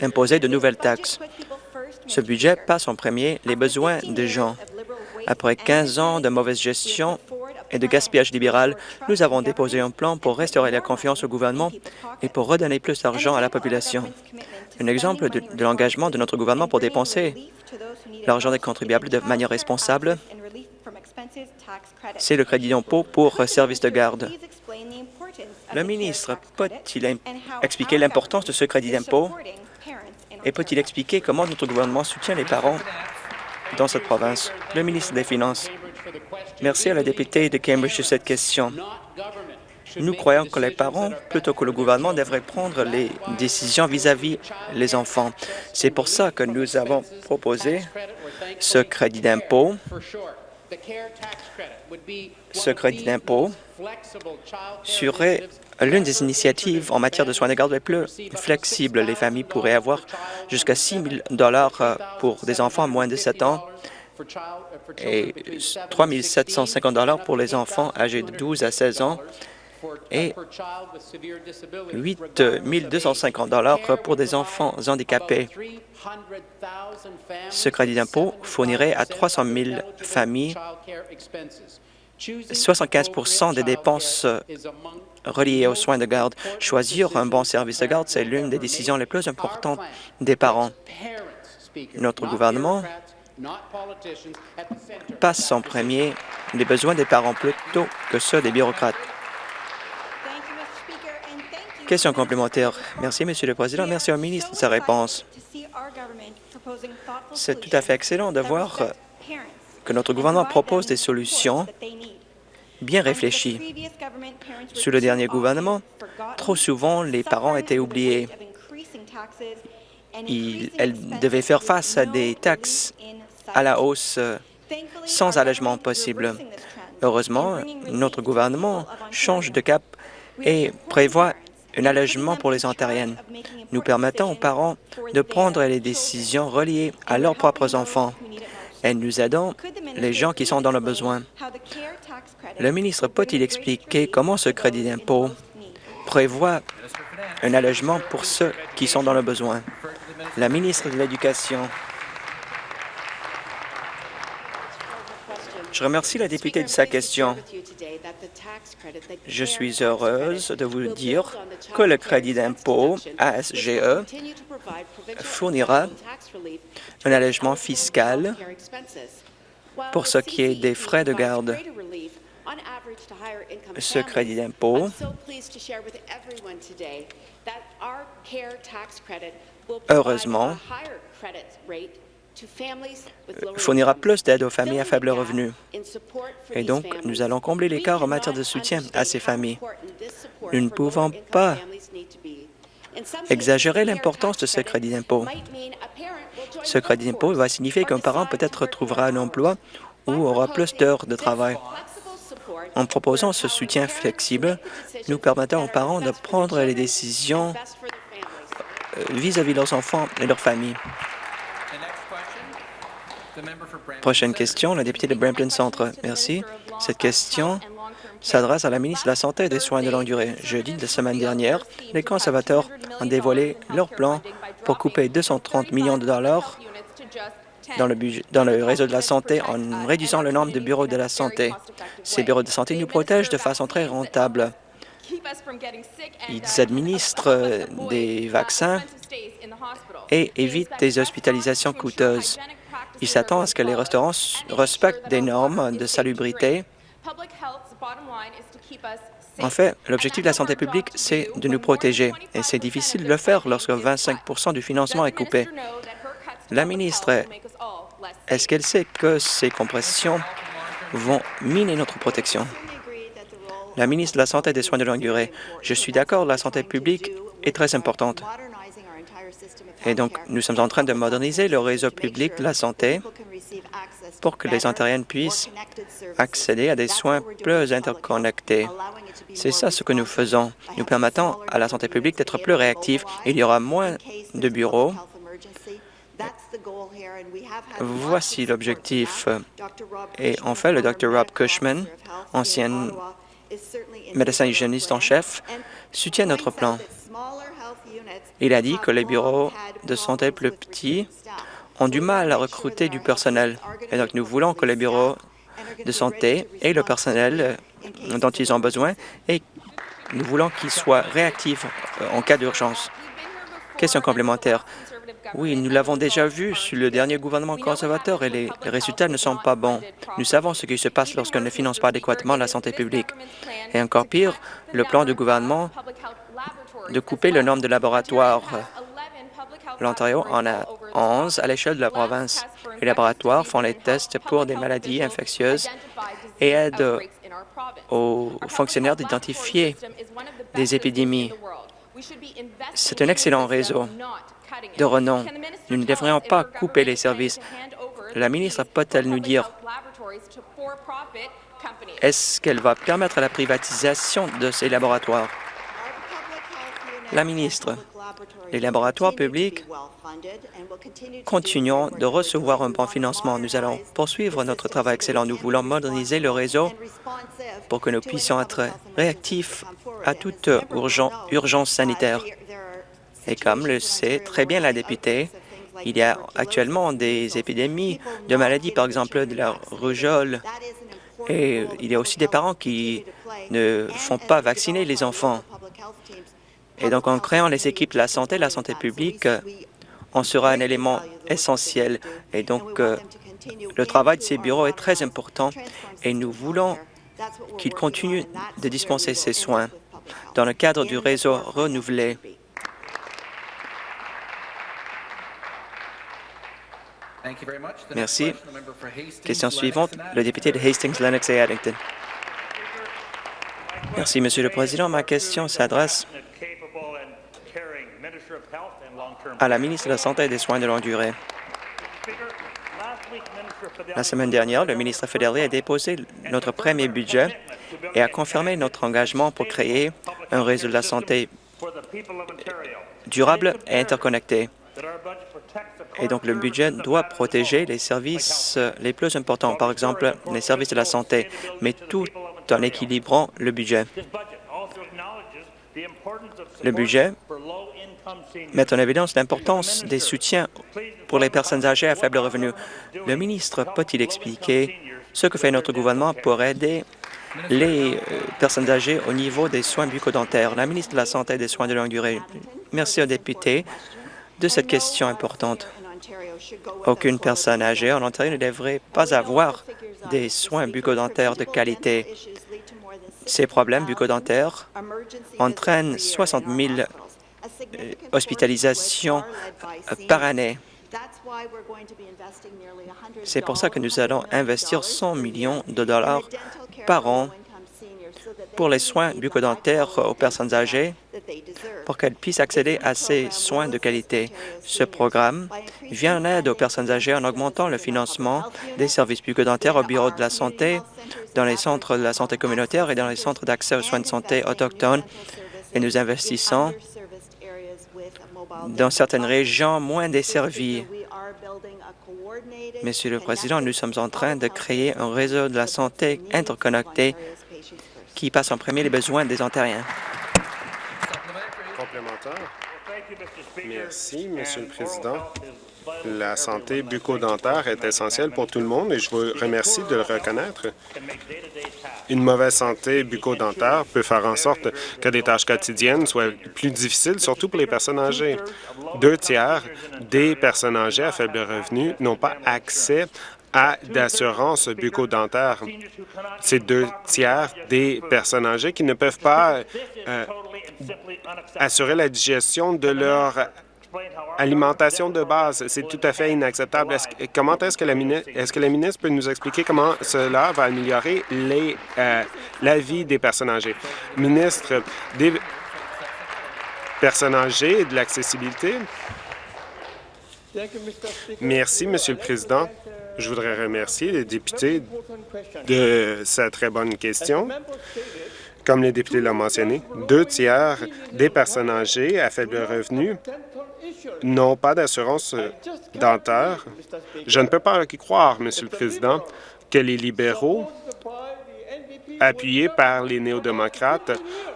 imposer de nouvelles taxes. Ce budget passe en premier les besoins des gens. Après 15 ans de mauvaise gestion et de gaspillage libéral, nous avons déposé un plan pour restaurer la confiance au gouvernement et pour redonner plus d'argent à la population. Un exemple de, l'engagement de notre gouvernement pour dépenser l'argent des contribuables de manière responsable, c'est le crédit d'impôt pour services de garde. Le ministre peut-il expliquer l'importance de ce crédit d'impôt? Et peut-il expliquer comment notre gouvernement soutient les parents dans cette province? Le ministre des Finances. Merci à la députée de Cambridge sur cette question. Nous croyons que les parents, plutôt que le gouvernement, devraient prendre les décisions vis-à-vis les enfants. C'est pour ça que nous avons proposé ce crédit d'impôt. Ce crédit d'impôt serait l'une des initiatives en matière de soins de garde les plus flexibles. Les familles pourraient avoir jusqu'à 6 000 pour des enfants moins de 7 ans et 3 750 pour les enfants âgés de 12 à 16 ans et 8 250 pour des enfants handicapés. Ce crédit d'impôt fournirait à 300 000 familles 75% des dépenses reliées aux soins de garde. Choisir un bon service de garde, c'est l'une des décisions les plus importantes des parents. Notre gouvernement passe en premier les besoins des parents plutôt que ceux des bureaucrates. Question complémentaire. Merci, Monsieur le Président. Merci au ministre de sa réponse. C'est tout à fait excellent de voir que notre gouvernement propose des solutions bien réfléchies. Sous le dernier gouvernement, trop souvent, les parents étaient oubliés. Elles devaient faire face à des taxes à la hausse sans allègement possible. Heureusement, notre gouvernement change de cap et prévoit un allègement pour les Ontariennes. Nous permettons aux parents de prendre les décisions reliées à leurs propres enfants et nous aidons les gens qui sont dans le besoin. Le ministre peut-il expliquer comment ce crédit d'impôt prévoit un allègement pour ceux qui sont dans le besoin? La ministre de l'Éducation. Je remercie la députée de sa question. Je suis heureuse de vous dire que le crédit d'impôt ASGE fournira un allègement fiscal pour ce qui est des frais de garde. Ce crédit d'impôt heureusement, fournira plus d'aide aux familles à faible revenu. Et donc, nous allons combler l'écart en matière de soutien à ces familles. Nous ne pouvons pas exagérer l'importance de ce crédit d'impôt. Ce crédit d'impôt va signifier qu'un parent peut-être trouvera un emploi ou aura plus d'heures de travail. En proposant ce soutien flexible, nous permettons aux parents de prendre les décisions euh, vis-à-vis de leurs enfants et leurs familles. Prochaine question, la députée de Brampton Centre. Merci. Cette question s'adresse à la ministre de la Santé et des Soins de longue durée. Jeudi de la semaine dernière, les conservateurs ont dévoilé leur plan pour couper 230 millions de dollars dans le, dans le réseau de la santé en réduisant le nombre de bureaux de la santé. Ces bureaux de santé nous protègent de façon très rentable. Ils administrent des vaccins et évitent des hospitalisations coûteuses. Ils s'attendent à ce que les restaurants respectent des normes de salubrité. En fait, l'objectif de la santé publique, c'est de nous protéger, et c'est difficile de le faire lorsque 25% du financement est coupé. La ministre, est-ce qu'elle sait que ces compressions vont miner notre protection? La ministre de la Santé et des Soins de longue durée, je suis d'accord, la santé publique est très importante. Et donc, nous sommes en train de moderniser le réseau public de la santé pour que les Ontariennes puissent accéder à des soins plus interconnectés. C'est ça ce que nous faisons. Nous permettons à la santé publique d'être plus réactive. Il y aura moins de bureaux. Voici l'objectif. Et en fait, le Dr. Rob Cushman, ancien médecin hygiéniste en chef, soutient notre plan. Il a dit que les bureaux de santé plus petits ont du mal à recruter du personnel. Et donc, nous voulons que les bureaux de santé aient le personnel dont ils ont besoin et nous voulons qu'ils soient réactifs euh, en cas d'urgence. Question complémentaire. Oui, nous l'avons déjà vu sous le dernier gouvernement conservateur et les résultats ne sont pas bons. Nous savons ce qui se passe lorsqu'on ne finance pas adéquatement la santé publique. Et encore pire, le plan du gouvernement de couper le nombre de laboratoires. L'Ontario en a 11 à l'échelle de la province. Les laboratoires font les tests pour des maladies infectieuses et aident aux fonctionnaires d'identifier des épidémies. C'est un excellent réseau de renom. Nous ne devrions pas couper les services. La ministre peut-elle nous dire est-ce qu'elle va permettre la privatisation de ces laboratoires? La ministre, les laboratoires publics continuent de recevoir un bon financement. Nous allons poursuivre notre travail excellent. Nous voulons moderniser le réseau pour que nous puissions être réactifs à toute urgence sanitaire. Et comme le sait très bien la députée, il y a actuellement des épidémies de maladies, par exemple de la rougeole, et il y a aussi des parents qui ne font pas vacciner les enfants. Et donc, en créant les équipes de la santé, la santé publique, on sera un élément essentiel. Et donc, euh, le travail de ces bureaux est très important et nous voulons qu'ils continuent de dispenser ces soins dans le cadre du réseau renouvelé. Merci. Question suivante, le député de Hastings, Lennox et Addington. Merci, Monsieur le Président. Ma question s'adresse à la ministre de la Santé et des Soins de longue durée. La semaine dernière, le ministre fédéral a déposé notre premier budget et a confirmé notre engagement pour créer un réseau de la santé durable et interconnecté. Et donc, le budget doit protéger les services les plus importants, par exemple les services de la santé, mais tout en équilibrant le budget. Le budget met en évidence l'importance des soutiens pour les personnes âgées à faible revenu. Le ministre peut-il expliquer ce que fait notre gouvernement pour aider les euh, personnes âgées au niveau des soins bucco-dentaires? La ministre de la Santé et des soins de longue durée. Merci aux députés de cette question importante. Aucune personne âgée en Ontario ne devrait pas avoir des soins bucco-dentaires de qualité. Ces problèmes bucco-dentaires entraînent 60 000 euh, hospitalisations euh, par année. C'est pour ça que nous allons investir 100 millions de dollars par an pour les soins bucco-dentaires aux personnes âgées pour qu'elles puissent accéder à ces soins de qualité. Ce programme vient en aide aux personnes âgées en augmentant le financement des services bucco-dentaires au bureau de la santé, dans les centres de la santé communautaire et dans les centres d'accès aux soins de santé autochtones. Et nous investissons dans certaines régions moins desservies. Monsieur le Président, nous sommes en train de créer un réseau de la santé interconnecté qui passe en premier les besoins des Ontariens. Complémentaire. Merci, Monsieur le Président. La santé bucco-dentaire est essentielle pour tout le monde et je vous remercie de le reconnaître. Une mauvaise santé bucco-dentaire peut faire en sorte que des tâches quotidiennes soient plus difficiles, surtout pour les personnes âgées. Deux tiers des personnes âgées à faible revenu n'ont pas accès à d'assurance bucco-dentaire. C'est deux tiers des personnes âgées qui ne peuvent pas euh, assurer la digestion de leur alimentation de base. C'est tout à fait inacceptable. comment est-ce que, la ministre, est que la ministre peut nous expliquer comment cela va améliorer euh, la vie des personnes âgées? Ministre des personnes âgées et de l'accessibilité. Merci, Monsieur le Président. Je voudrais remercier les députés de cette très bonne question. Comme les députés l'ont mentionné, deux tiers des personnes âgées à faible revenu n'ont pas d'assurance dentaire. Je ne peux pas y croire, Monsieur le Président, que les libéraux, appuyés par les néo-démocrates,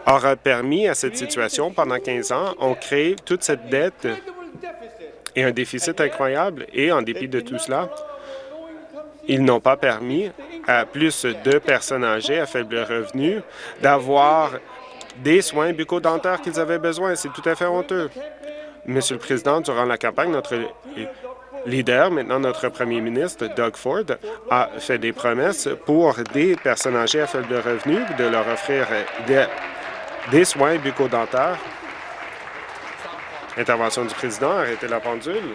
auraient permis à cette situation pendant 15 ans, ont créé toute cette dette et un déficit incroyable. Et en dépit de tout cela, ils n'ont pas permis à plus de personnes âgées à faible revenu d'avoir des soins bucco-dentaires qu'ils avaient besoin. C'est tout à fait honteux. Monsieur le Président, durant la campagne, notre leader, maintenant notre premier ministre, Doug Ford, a fait des promesses pour des personnes âgées à faible revenu de leur offrir des, soins bucco-dentaires. Intervention du président, arrêtez la pendule.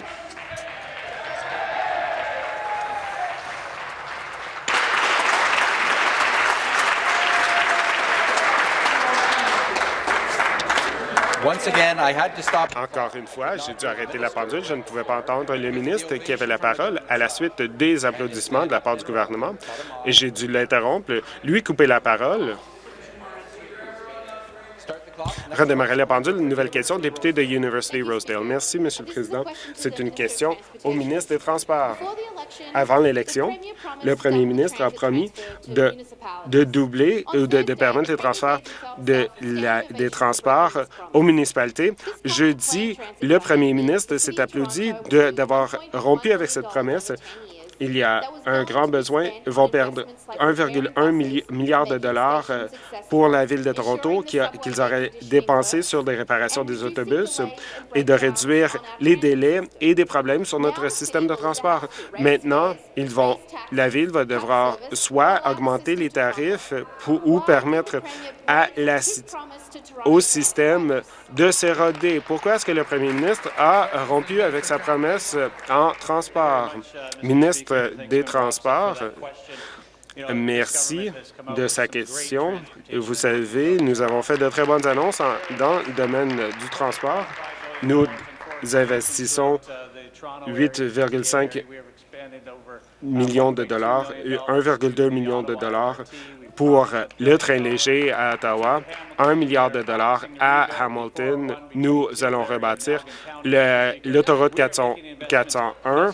Encore une fois, j'ai dû arrêter la pendule. Je ne pouvais pas entendre le ministre qui avait la parole à la suite des applaudissements de la part du gouvernement et j'ai dû l'interrompre, lui couper la parole. Redémarrer la pendule. Une nouvelle question, député de University Rosedale. Merci, Monsieur le Président. C'est une question au ministre des Transports. Avant l'élection, le premier ministre a promis de, doubler ou de, permettre les transferts des transports aux municipalités. Jeudi, le premier ministre s'est applaudi d'avoir rompu avec cette promesse il y a un grand besoin, vont perdre 1,1 milliard de dollars euh, pour la Ville de Toronto qu'ils auraient dépensé sur des réparations des autobus et de réduire les délais et des problèmes sur notre système de transport. Maintenant, ils la Ville va devoir soit augmenter les tarifs ou permettre à la, au système de s'éroder. Pourquoi est-ce que le premier ministre a rompu avec sa promesse en transport? Ministre des Transports, Merci de sa question. Vous savez, nous avons fait de très bonnes annonces dans le domaine du transport. Nous investissons 8,5 millions de dollars, 1,2 million de dollars pour le train léger à Ottawa, 1 milliard de dollars à Hamilton. Nous allons rebâtir l'autoroute 401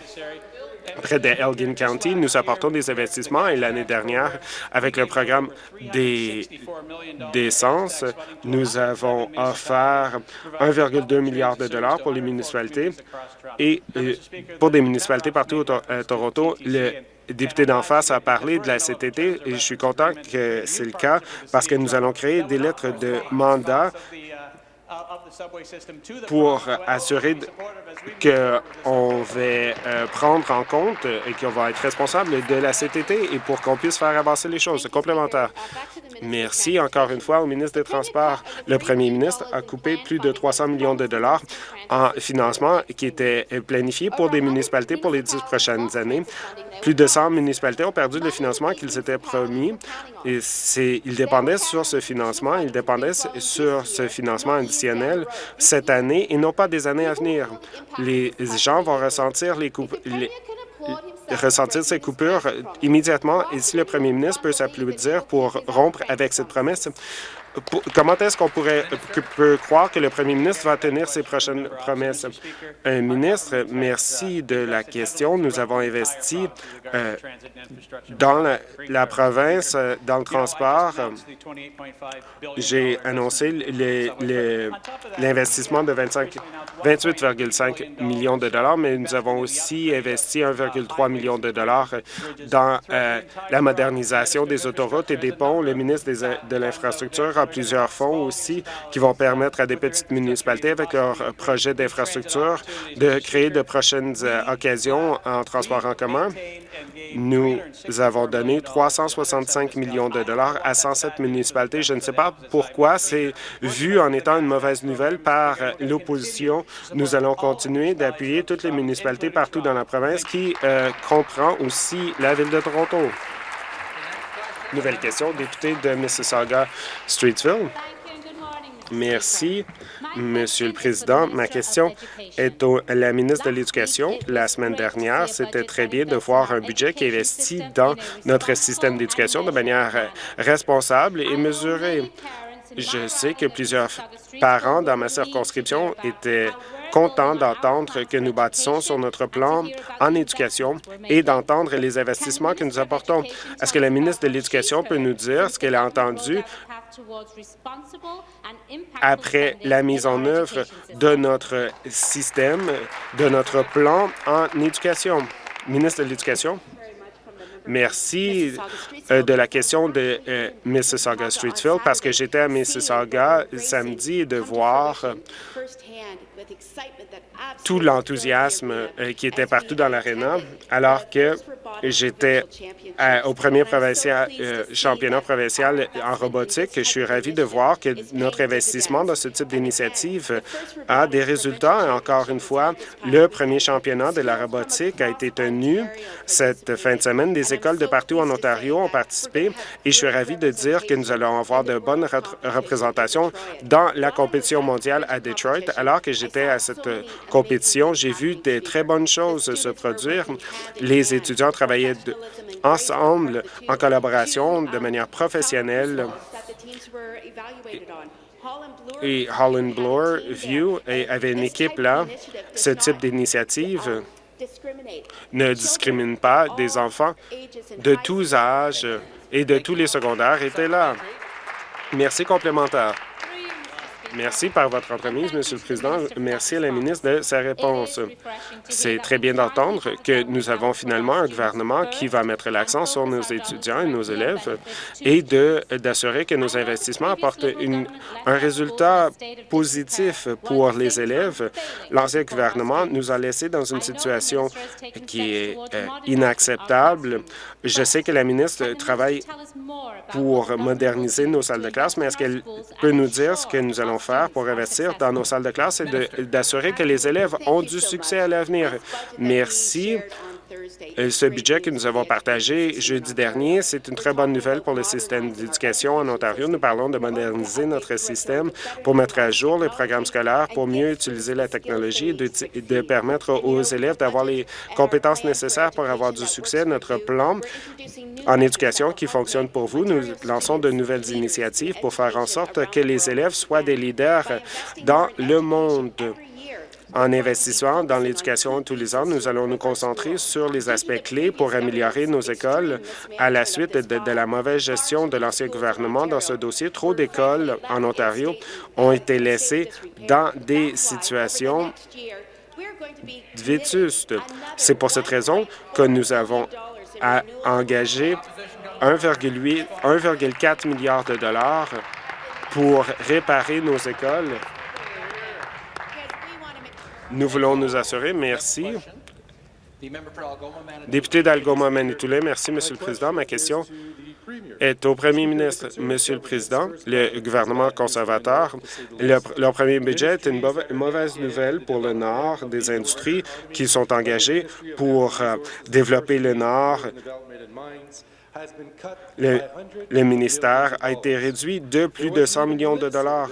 près de Elgin County. Nous apportons des investissements et l'année dernière, avec le programme d'essence, nous avons offert 1,2 milliard de dollars pour les municipalités et euh, pour des municipalités partout à Toronto. Député d'en face a parlé de la CTT et je suis content que c'est le cas parce que nous allons créer des lettres de mandat pour assurer qu'on va euh, prendre en compte et qu'on va être responsable de la CTT et pour qu'on puisse faire avancer les choses. Complémentaire. Merci encore une fois au ministre des Transports. Le premier ministre a coupé plus de 300 millions de dollars en financement qui était planifié pour des municipalités pour les dix prochaines années. Plus de 100 municipalités ont perdu le financement qu'ils s'étaient promis. Et ils dépendaient sur ce financement, ils dépendaient sur ce financement additionnel cette année et non pas des années à venir. Les gens vont ressentir les, coupes, ressentir ces coupures immédiatement et si le premier ministre peut s'applaudir pour rompre avec cette promesse, comment est-ce qu'on pourrait peut croire que le premier ministre va tenir ses prochaines promesses? Un ministre, merci de la question. Nous avons investi euh, dans la, province, euh, dans le transport. J'ai annoncé l'investissement de 28,5 millions de dollars, mais nous avons aussi investi 1,3 million de dollars dans euh, la modernisation des autoroutes et des ponts. Le ministre de l'Infrastructure plusieurs fonds aussi qui vont permettre à des petites municipalités, avec leurs projets d'infrastructure, de créer de prochaines euh, occasions en transport en commun. Nous avons donné 365 millions de dollars à 107 municipalités. Je ne sais pas pourquoi c'est vu en étant une mauvaise nouvelle par l'opposition. Nous allons continuer d'appuyer toutes les municipalités partout dans la province qui euh, comprend aussi la Ville de Toronto. Nouvelle question, député de Mississauga-Streetsville. Merci, Monsieur le Président. Ma question est à la ministre de l'Éducation. La semaine dernière, c'était très bien de voir un budget qui investit dans notre système d'éducation de manière responsable et mesurée. Je sais que plusieurs parents dans ma circonscription étaient content d'entendre que nous bâtissons sur notre plan en éducation et d'entendre les investissements que nous apportons. Est-ce que la ministre de l'Éducation peut nous dire ce qu'elle a entendu après la mise en œuvre de notre système, de notre plan en éducation? Ministre de l'Éducation? Merci euh, de la question de euh, Mississauga-Streetsville parce que j'étais à Mississauga samedi de voir with excitement. Tout l'enthousiasme euh, qui était partout dans l'aréna, alors que j'étais au premier provincial, euh, championnat provincial en robotique. Je suis ravi de voir que notre investissement dans ce type d'initiative a des résultats. Encore une fois, le premier championnat de la robotique a été tenu cette fin de semaine. Des écoles de partout en Ontario ont participé et je suis ravi de dire que nous allons avoir de bonnes représentations dans la compétition mondiale à Detroit. Alors que j'étais à cette compétition, j'ai vu des très bonnes choses se produire. Les étudiants travaillaient ensemble, en collaboration, de manière professionnelle. et Holland Bloor View avait une équipe là. Ce type d'initiative ne discrimine pas des enfants de tous âges et de tous les secondaires étaient là. Merci complémentaire. Merci par votre entremise, Monsieur le Président. Merci à la ministre de sa réponse. C'est très bien d'entendre que nous avons finalement un gouvernement qui va mettre l'accent sur nos étudiants et nos élèves et d'assurer que nos investissements apportent un résultat positif pour les élèves. L'ancien gouvernement nous a laissés dans une situation qui est euh, inacceptable. Je sais que la ministre travaille pour moderniser nos salles de classe, mais est-ce qu'elle peut nous dire ce que nous allons faire pour investir dans nos salles de classe et d'assurer que les élèves ont du succès à l'avenir? Merci. Ce budget que nous avons partagé jeudi dernier, c'est une très bonne nouvelle pour le système d'éducation en Ontario. Nous parlons de moderniser notre système pour mettre à jour les programmes scolaires, pour mieux utiliser la technologie et de, permettre aux élèves d'avoir les compétences nécessaires pour avoir du succès. Notre plan en éducation qui fonctionne pour vous, nous lançons de nouvelles initiatives pour faire en sorte que les élèves soient des leaders dans le monde. En investissant dans l'éducation tous les ans, nous allons nous concentrer sur les aspects clés pour améliorer nos écoles à la suite de, la mauvaise gestion de l'ancien gouvernement dans ce dossier. Trop d'écoles en Ontario ont été laissées dans des situations vétustes. C'est pour cette raison que nous avons engagé 1,4 milliard de dollars pour réparer nos écoles nous voulons nous assurer, merci. Député d'Algoma Manitoulin, merci, Monsieur le Président. Ma question est au premier ministre. Monsieur le Président, le gouvernement conservateur, leur premier budget est une mauvaise nouvelle pour le Nord des industries qui sont engagées pour euh, développer le Nord le, ministère a été réduit de plus de 100 millions de dollars.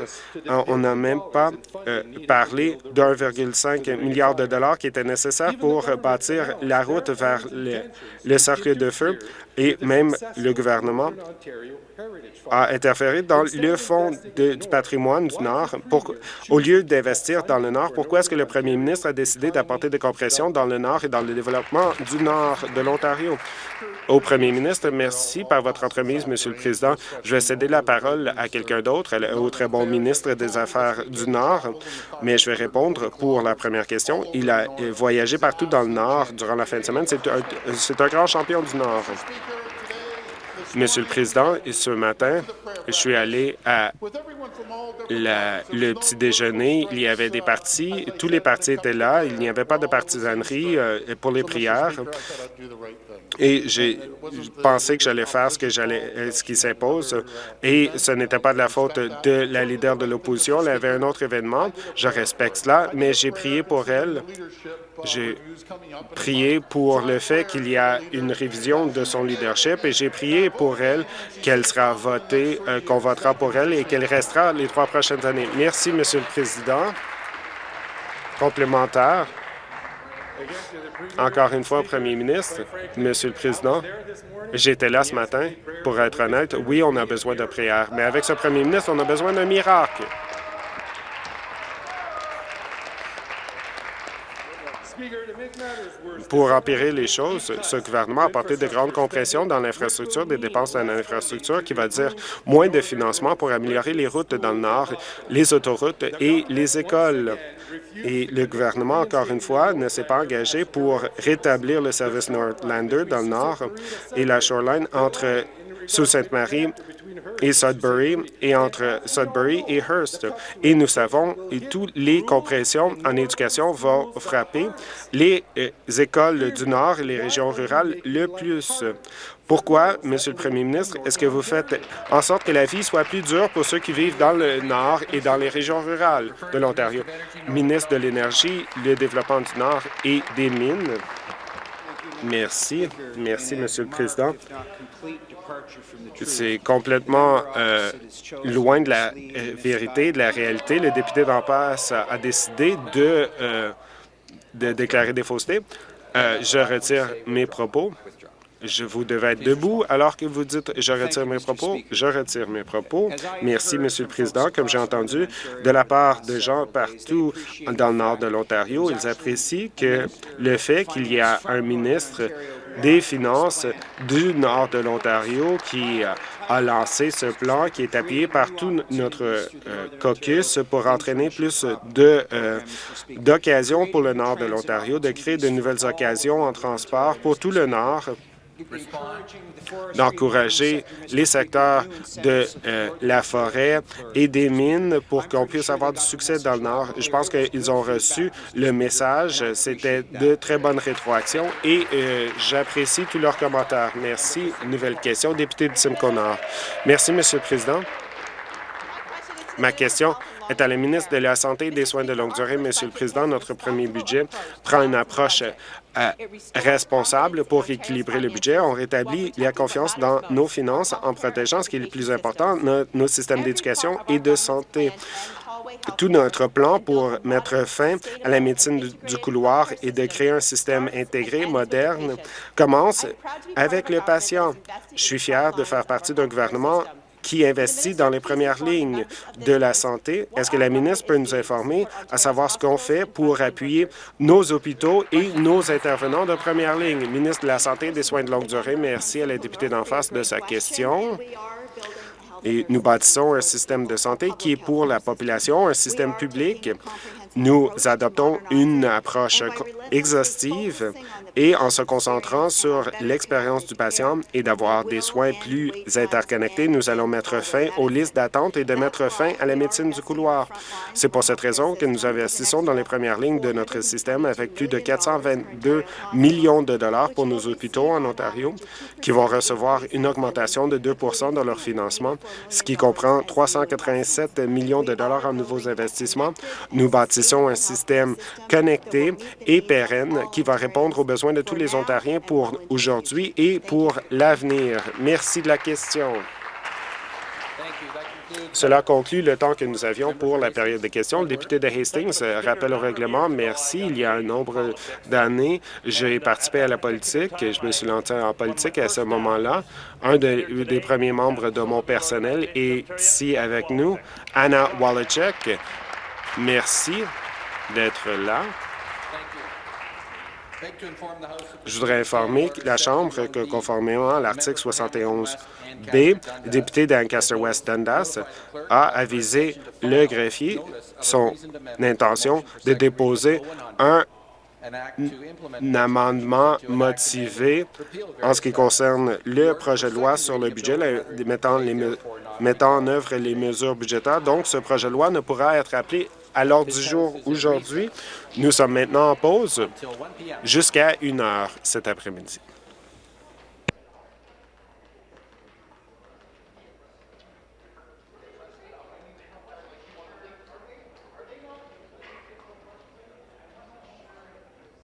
On n'a même pas euh, parlé d'1,5 milliard de dollars qui était nécessaire pour bâtir la route vers le cercle de feu et même le gouvernement a interféré dans le fonds du patrimoine du Nord. Pour, au lieu d'investir dans le Nord, pourquoi est-ce que le premier ministre a décidé d'apporter des compressions dans le Nord et dans le développement du Nord de l'Ontario? Au premier ministre, merci par votre entremise, Monsieur le Président. Je vais céder la parole à quelqu'un d'autre, au très bon ministre des Affaires du Nord, mais je vais répondre pour la première question. Il a voyagé partout dans le Nord durant la fin de semaine. C'est un grand champion du Nord. Monsieur le Président, ce matin, je suis allé à le petit déjeuner. Il y avait des partis. Tous les partis étaient là. Il n'y avait pas de partisanerie euh, pour les prières. Et j'ai pensé que j'allais faire ce que j'allais, euh, ce qui s'impose. Et ce n'était pas de la faute de la leader de l'opposition. Elle avait un autre événement. Je respecte cela, mais j'ai prié pour elle j'ai prié pour le fait qu'il y a une révision de son leadership et j'ai prié pour elle qu'elle sera votée, euh, qu'on votera pour elle et qu'elle restera les trois prochaines années. Merci, Monsieur le Président. Complémentaire. Encore une fois, Premier ministre, Monsieur le Président, j'étais là ce matin. Pour être honnête, oui, on a besoin de prière, mais avec ce Premier ministre, on a besoin d'un miracle. Pour empirer les choses, ce gouvernement a apporté de grandes compressions dans l'infrastructure, des dépenses dans l'infrastructure, qui va dire moins de financement pour améliorer les routes dans le Nord, les autoroutes et les écoles. Et le gouvernement, encore une fois, ne s'est pas engagé pour rétablir le service Northlander dans le Nord et la Shoreline entre Sault Ste. Et Sudbury et entre Sudbury et Hearst. Et nous savons que toutes les compressions en éducation vont frapper les euh, écoles du Nord et les régions rurales le plus. Pourquoi, Monsieur le Premier ministre, est-ce que vous faites en sorte que la vie soit plus dure pour ceux qui vivent dans le Nord et dans les régions rurales de l'Ontario? Ministre de l'Énergie, le développement du Nord et des Mines. Merci. Merci, Monsieur le Président. C'est complètement euh, loin de la euh, vérité, de la réalité. Le député d'en passe a, décidé de, euh, de déclarer des faussetés. je retire mes propos. Je vous devais être debout alors que vous dites « je retire mes propos ». Je retire mes propos. Merci, Monsieur le Président. Comme j'ai entendu de la part de gens partout dans le nord de l'Ontario, ils apprécient que le fait qu'il y a un ministre des Finances du nord de l'Ontario qui a lancé ce plan qui est appuyé par tout notre euh, caucus pour entraîner plus euh, d'occasions pour le nord de l'Ontario, de créer de nouvelles occasions en transport pour tout le nord d'encourager les secteurs de euh, la forêt et des mines pour qu'on puisse avoir du succès dans le Nord. Je pense qu'ils ont reçu le message. C'était de très bonnes rétroactions et euh, j'apprécie tous leurs commentaires. Merci. Nouvelle question, député de Simcoe Nord. Merci, Monsieur le Président. Ma question est à la ministre de la Santé et des Soins de longue durée. Monsieur le Président, notre premier budget prend une approche euh, responsable pour équilibrer le budget. On rétablit la confiance dans nos finances en protégeant ce qui est le plus important, nos, systèmes d'éducation et de santé tout notre plan pour mettre fin à la médecine du couloir et de créer un système intégré, moderne, commence avec le patient. Je suis fier de faire partie d'un gouvernement qui investit dans les premières lignes de la santé. Est-ce que la ministre peut nous informer à savoir ce qu'on fait pour appuyer nos hôpitaux et nos intervenants de première ligne? Ministre de la Santé et des Soins de longue durée, merci à la députée d'en face de sa question. Et nous bâtissons un système de santé qui est pour la population, un système public nous adoptons une approche exhaustive et en se concentrant sur l'expérience du patient et d'avoir des soins plus interconnectés, nous allons mettre fin aux listes d'attente et de mettre fin à la médecine du couloir. C'est pour cette raison que nous investissons dans les premières lignes de notre système avec plus de 422 millions de dollars pour nos hôpitaux en Ontario qui vont recevoir une augmentation de 2% dans leur financement, ce qui comprend 387 millions de dollars en nouveaux investissements. Nous bâtissons un système connecté et pérenne qui va répondre aux besoins de tous les Ontariens pour aujourd'hui et pour l'avenir. Merci de la question. Cela conclut le temps que nous avions pour la période de questions. Le député de Hastings rappelle au règlement. Merci. Il y a un nombre d'années, j'ai participé à la politique. Je me suis lancé en politique à ce moment-là. Un des premiers membres de mon personnel est ici avec nous, Anna Wallachek. Merci d'être là. Je voudrais informer la Chambre que, conformément à l'article 71B, le député d'Ancaster-West Dundas a avisé le greffier son intention de déposer un amendement motivé en ce qui concerne le projet de loi sur le budget, mettant, mettant en œuvre les mesures budgétaires. Donc, ce projet de loi ne pourra être appelé à l'ordre du jour aujourd'hui. Nous sommes maintenant en pause jusqu'à une heure cet après-midi.